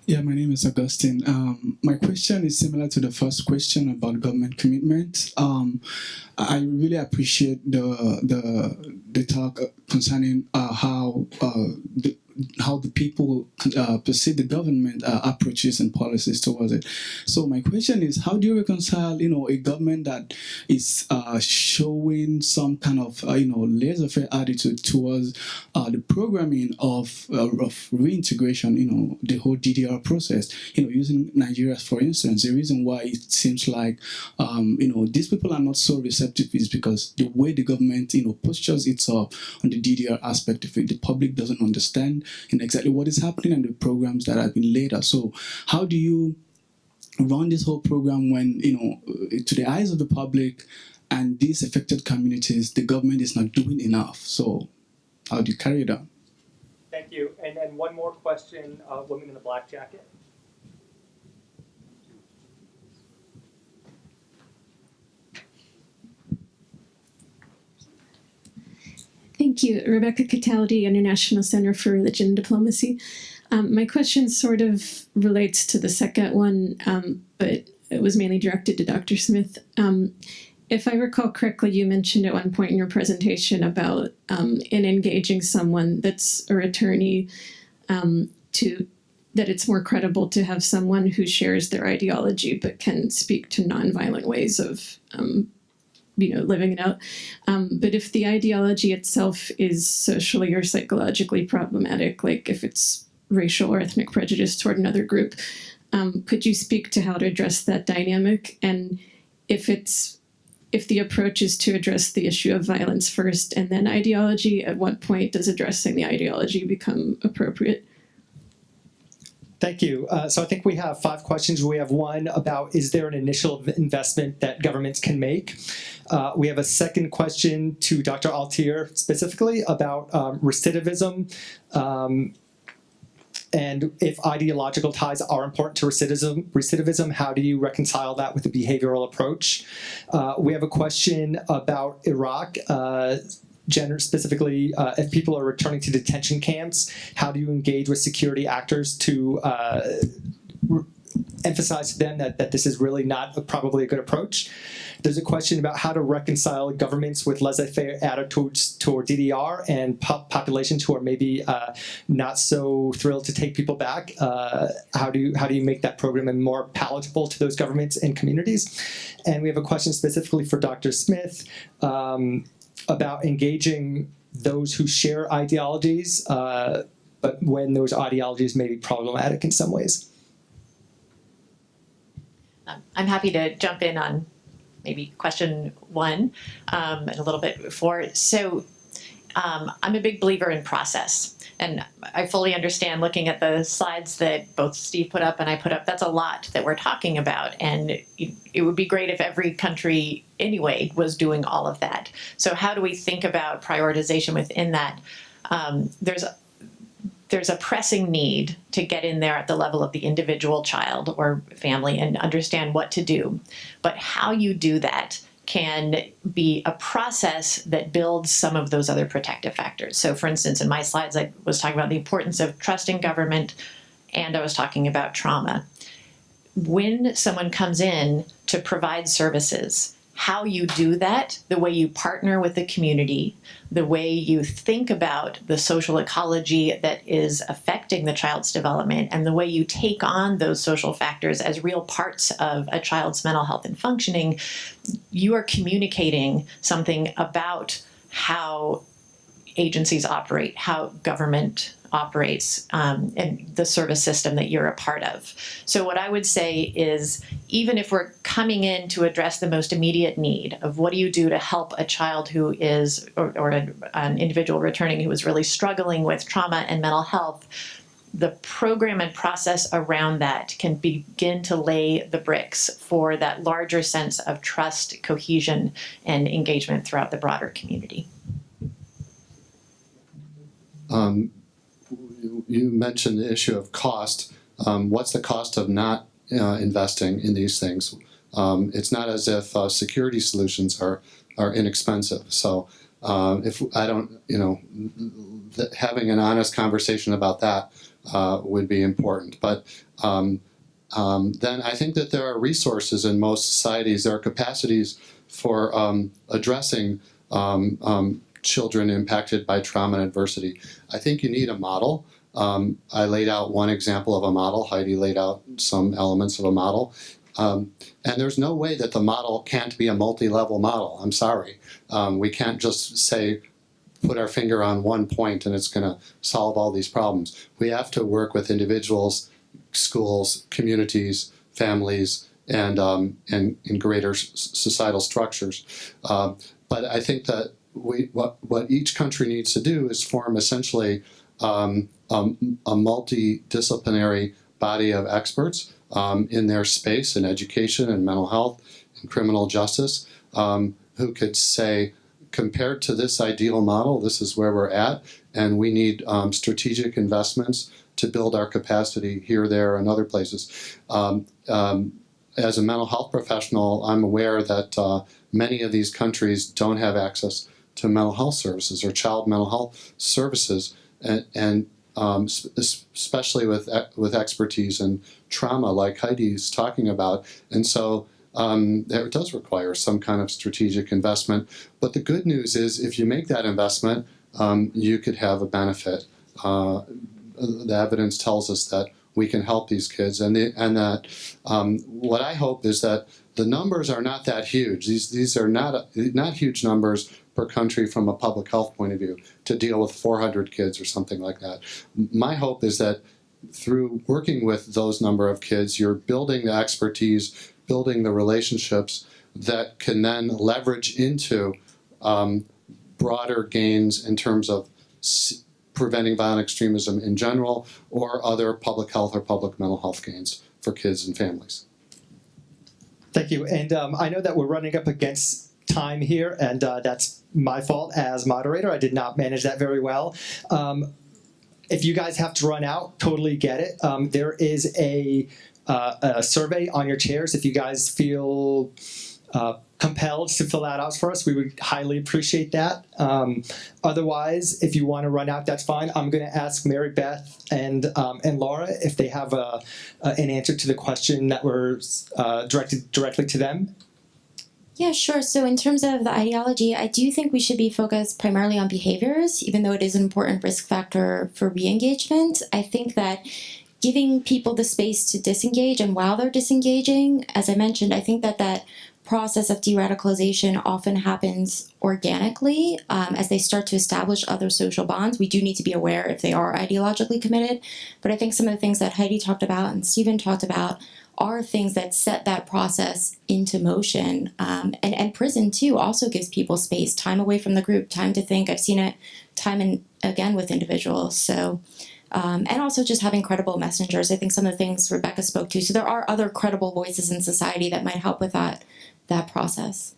Yeah, my name is Augustine. Um, my question is similar to the first question about government commitment. Um, I really appreciate the the the talk concerning uh, how uh, the, how the people uh, perceive the government uh, approaches and policies towards it. So my question is, how do you reconcile, you know, a government that is uh, showing some kind of, uh, you know, laissez-faire attitude towards uh, the programming of, uh, of reintegration, you know, the whole DDR process, you know, using Nigeria, for instance, the reason why it seems like, um, you know, these people are not so receptive is because the way the government, you know, postures itself on the DDR aspect of it, the public doesn't understand in exactly what is happening and the programs that have been laid out. So how do you run this whole program when, you know, uh, to the eyes of the public and these affected communities, the government is not doing enough. So how do you carry it on? Thank you. And then one more question, uh, woman in the black jacket. Thank you. Rebecca Cataldi, International Center for Religion and Diplomacy. Um, my question sort of relates to the second one, um, but it was mainly directed to Dr. Smith. Um, if I recall correctly, you mentioned at one point in your presentation about um, in engaging someone that's a attorney um, to that it's more credible to have someone who shares their ideology but can speak to nonviolent ways of um, you know living it out um, but if the ideology itself is socially or psychologically problematic like if it's racial or ethnic prejudice toward another group um, could you speak to how to address that dynamic and if it's if the approach is to address the issue of violence first and then ideology at what point does addressing the ideology become appropriate Thank you. Uh, so I think we have five questions. We have one about is there an initial investment that governments can make? Uh, we have a second question to Dr. Altier specifically about um, recidivism. Um, and if ideological ties are important to recidivism, recidivism, how do you reconcile that with a behavioral approach? Uh, we have a question about Iraq. Uh, gender specifically uh, if people are returning to detention camps how do you engage with security actors to uh, emphasize to them that, that this is really not a, probably a good approach there's a question about how to reconcile governments with laissez-faire attitudes toward DDR and po populations who are maybe uh, not so thrilled to take people back. Uh, how do you how do you make that program more palatable to those governments and communities? And we have a question specifically for Dr. Smith. Um, about engaging those who share ideologies, uh, but when those ideologies may be problematic in some ways. Um, I'm happy to jump in on maybe question one um, and a little bit before. So um, I'm a big believer in process. And I fully understand looking at the slides that both Steve put up and I put up, that's a lot that we're talking about. And it would be great if every country anyway was doing all of that. So how do we think about prioritization within that? Um, there's there's a pressing need to get in there at the level of the individual child or family and understand what to do. But how you do that can be a process that builds some of those other protective factors. So for instance, in my slides, I was talking about the importance of trusting government and I was talking about trauma. When someone comes in to provide services, how you do that, the way you partner with the community, the way you think about the social ecology that is affecting the child's development, and the way you take on those social factors as real parts of a child's mental health and functioning, you are communicating something about how agencies operate, how government operates um, and the service system that you're a part of. So what I would say is even if we're coming in to address the most immediate need of what do you do to help a child who is or, or a, an individual returning who is really struggling with trauma and mental health, the program and process around that can begin to lay the bricks for that larger sense of trust, cohesion, and engagement throughout the broader community. Um, you mentioned the issue of cost. Um, what's the cost of not uh, investing in these things? Um, it's not as if uh, security solutions are are inexpensive. So uh, if I don't, you know, having an honest conversation about that uh, would be important. But um, um, then I think that there are resources in most societies. There are capacities for um, addressing um, um, children impacted by trauma and adversity. I think you need a model. Um, I laid out one example of a model. Heidi laid out some elements of a model. Um, and there's no way that the model can't be a multi-level model. I'm sorry. Um, we can't just say, put our finger on one point and it's going to solve all these problems. We have to work with individuals, schools, communities, families, and, um, and in greater societal structures. Um, but I think that what, what each country needs to do is form essentially um, um, a multidisciplinary body of experts um, in their space in education and mental health and criminal justice um, who could say, compared to this ideal model, this is where we're at, and we need um, strategic investments to build our capacity here, there, and other places. Um, as a mental health professional, I'm aware that uh, many of these countries don't have access to mental health services or child mental health services, and, and um, especially with with expertise in trauma, like Heidi's talking about. And so um, it does require some kind of strategic investment. But the good news is, if you make that investment, um, you could have a benefit. Uh, the evidence tells us that we can help these kids, and the, and that um, what I hope is that the numbers are not that huge. These these are not not huge numbers per country from a public health point of view to deal with 400 kids or something like that. My hope is that through working with those number of kids, you're building the expertise, building the relationships that can then leverage into um, broader gains in terms of preventing violent extremism in general or other public health or public mental health gains for kids and families. Thank you. And um, I know that we're running up against time here, and uh, that's my fault as moderator. I did not manage that very well. Um, if you guys have to run out, totally get it. Um, there is a, uh, a survey on your chairs. If you guys feel uh, compelled to fill that out for us, we would highly appreciate that. Um, otherwise, if you want to run out, that's fine. I'm going to ask Mary Beth and um, and Laura if they have a, uh, an answer to the question that was uh, directed directly to them. Yeah, sure. So, in terms of the ideology, I do think we should be focused primarily on behaviors, even though it is an important risk factor for re engagement. I think that giving people the space to disengage and while they're disengaging, as I mentioned, I think that that process of de radicalization often happens organically um, as they start to establish other social bonds. We do need to be aware if they are ideologically committed. But I think some of the things that Heidi talked about and Stephen talked about are things that set that process into motion. Um, and, and prison, too, also gives people space, time away from the group, time to think. I've seen it time and again with individuals. So, um, and also just having credible messengers. I think some of the things Rebecca spoke to. So, there are other credible voices in society that might help with that, that process.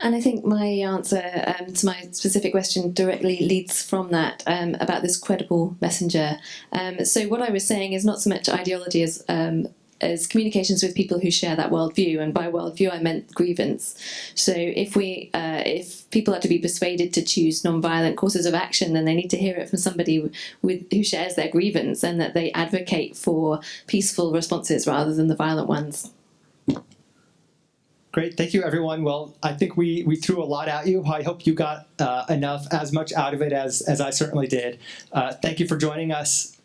And I think my answer um, to my specific question directly leads from that um, about this credible messenger. Um, so what I was saying is not so much ideology as um, as communications with people who share that worldview, and by worldview I meant grievance. So if we uh, if people are to be persuaded to choose non-violent courses of action, then they need to hear it from somebody with who shares their grievance and that they advocate for peaceful responses rather than the violent ones. Great, thank you everyone. Well, I think we, we threw a lot at you. I hope you got uh, enough, as much out of it as, as I certainly did. Uh, thank you for joining us.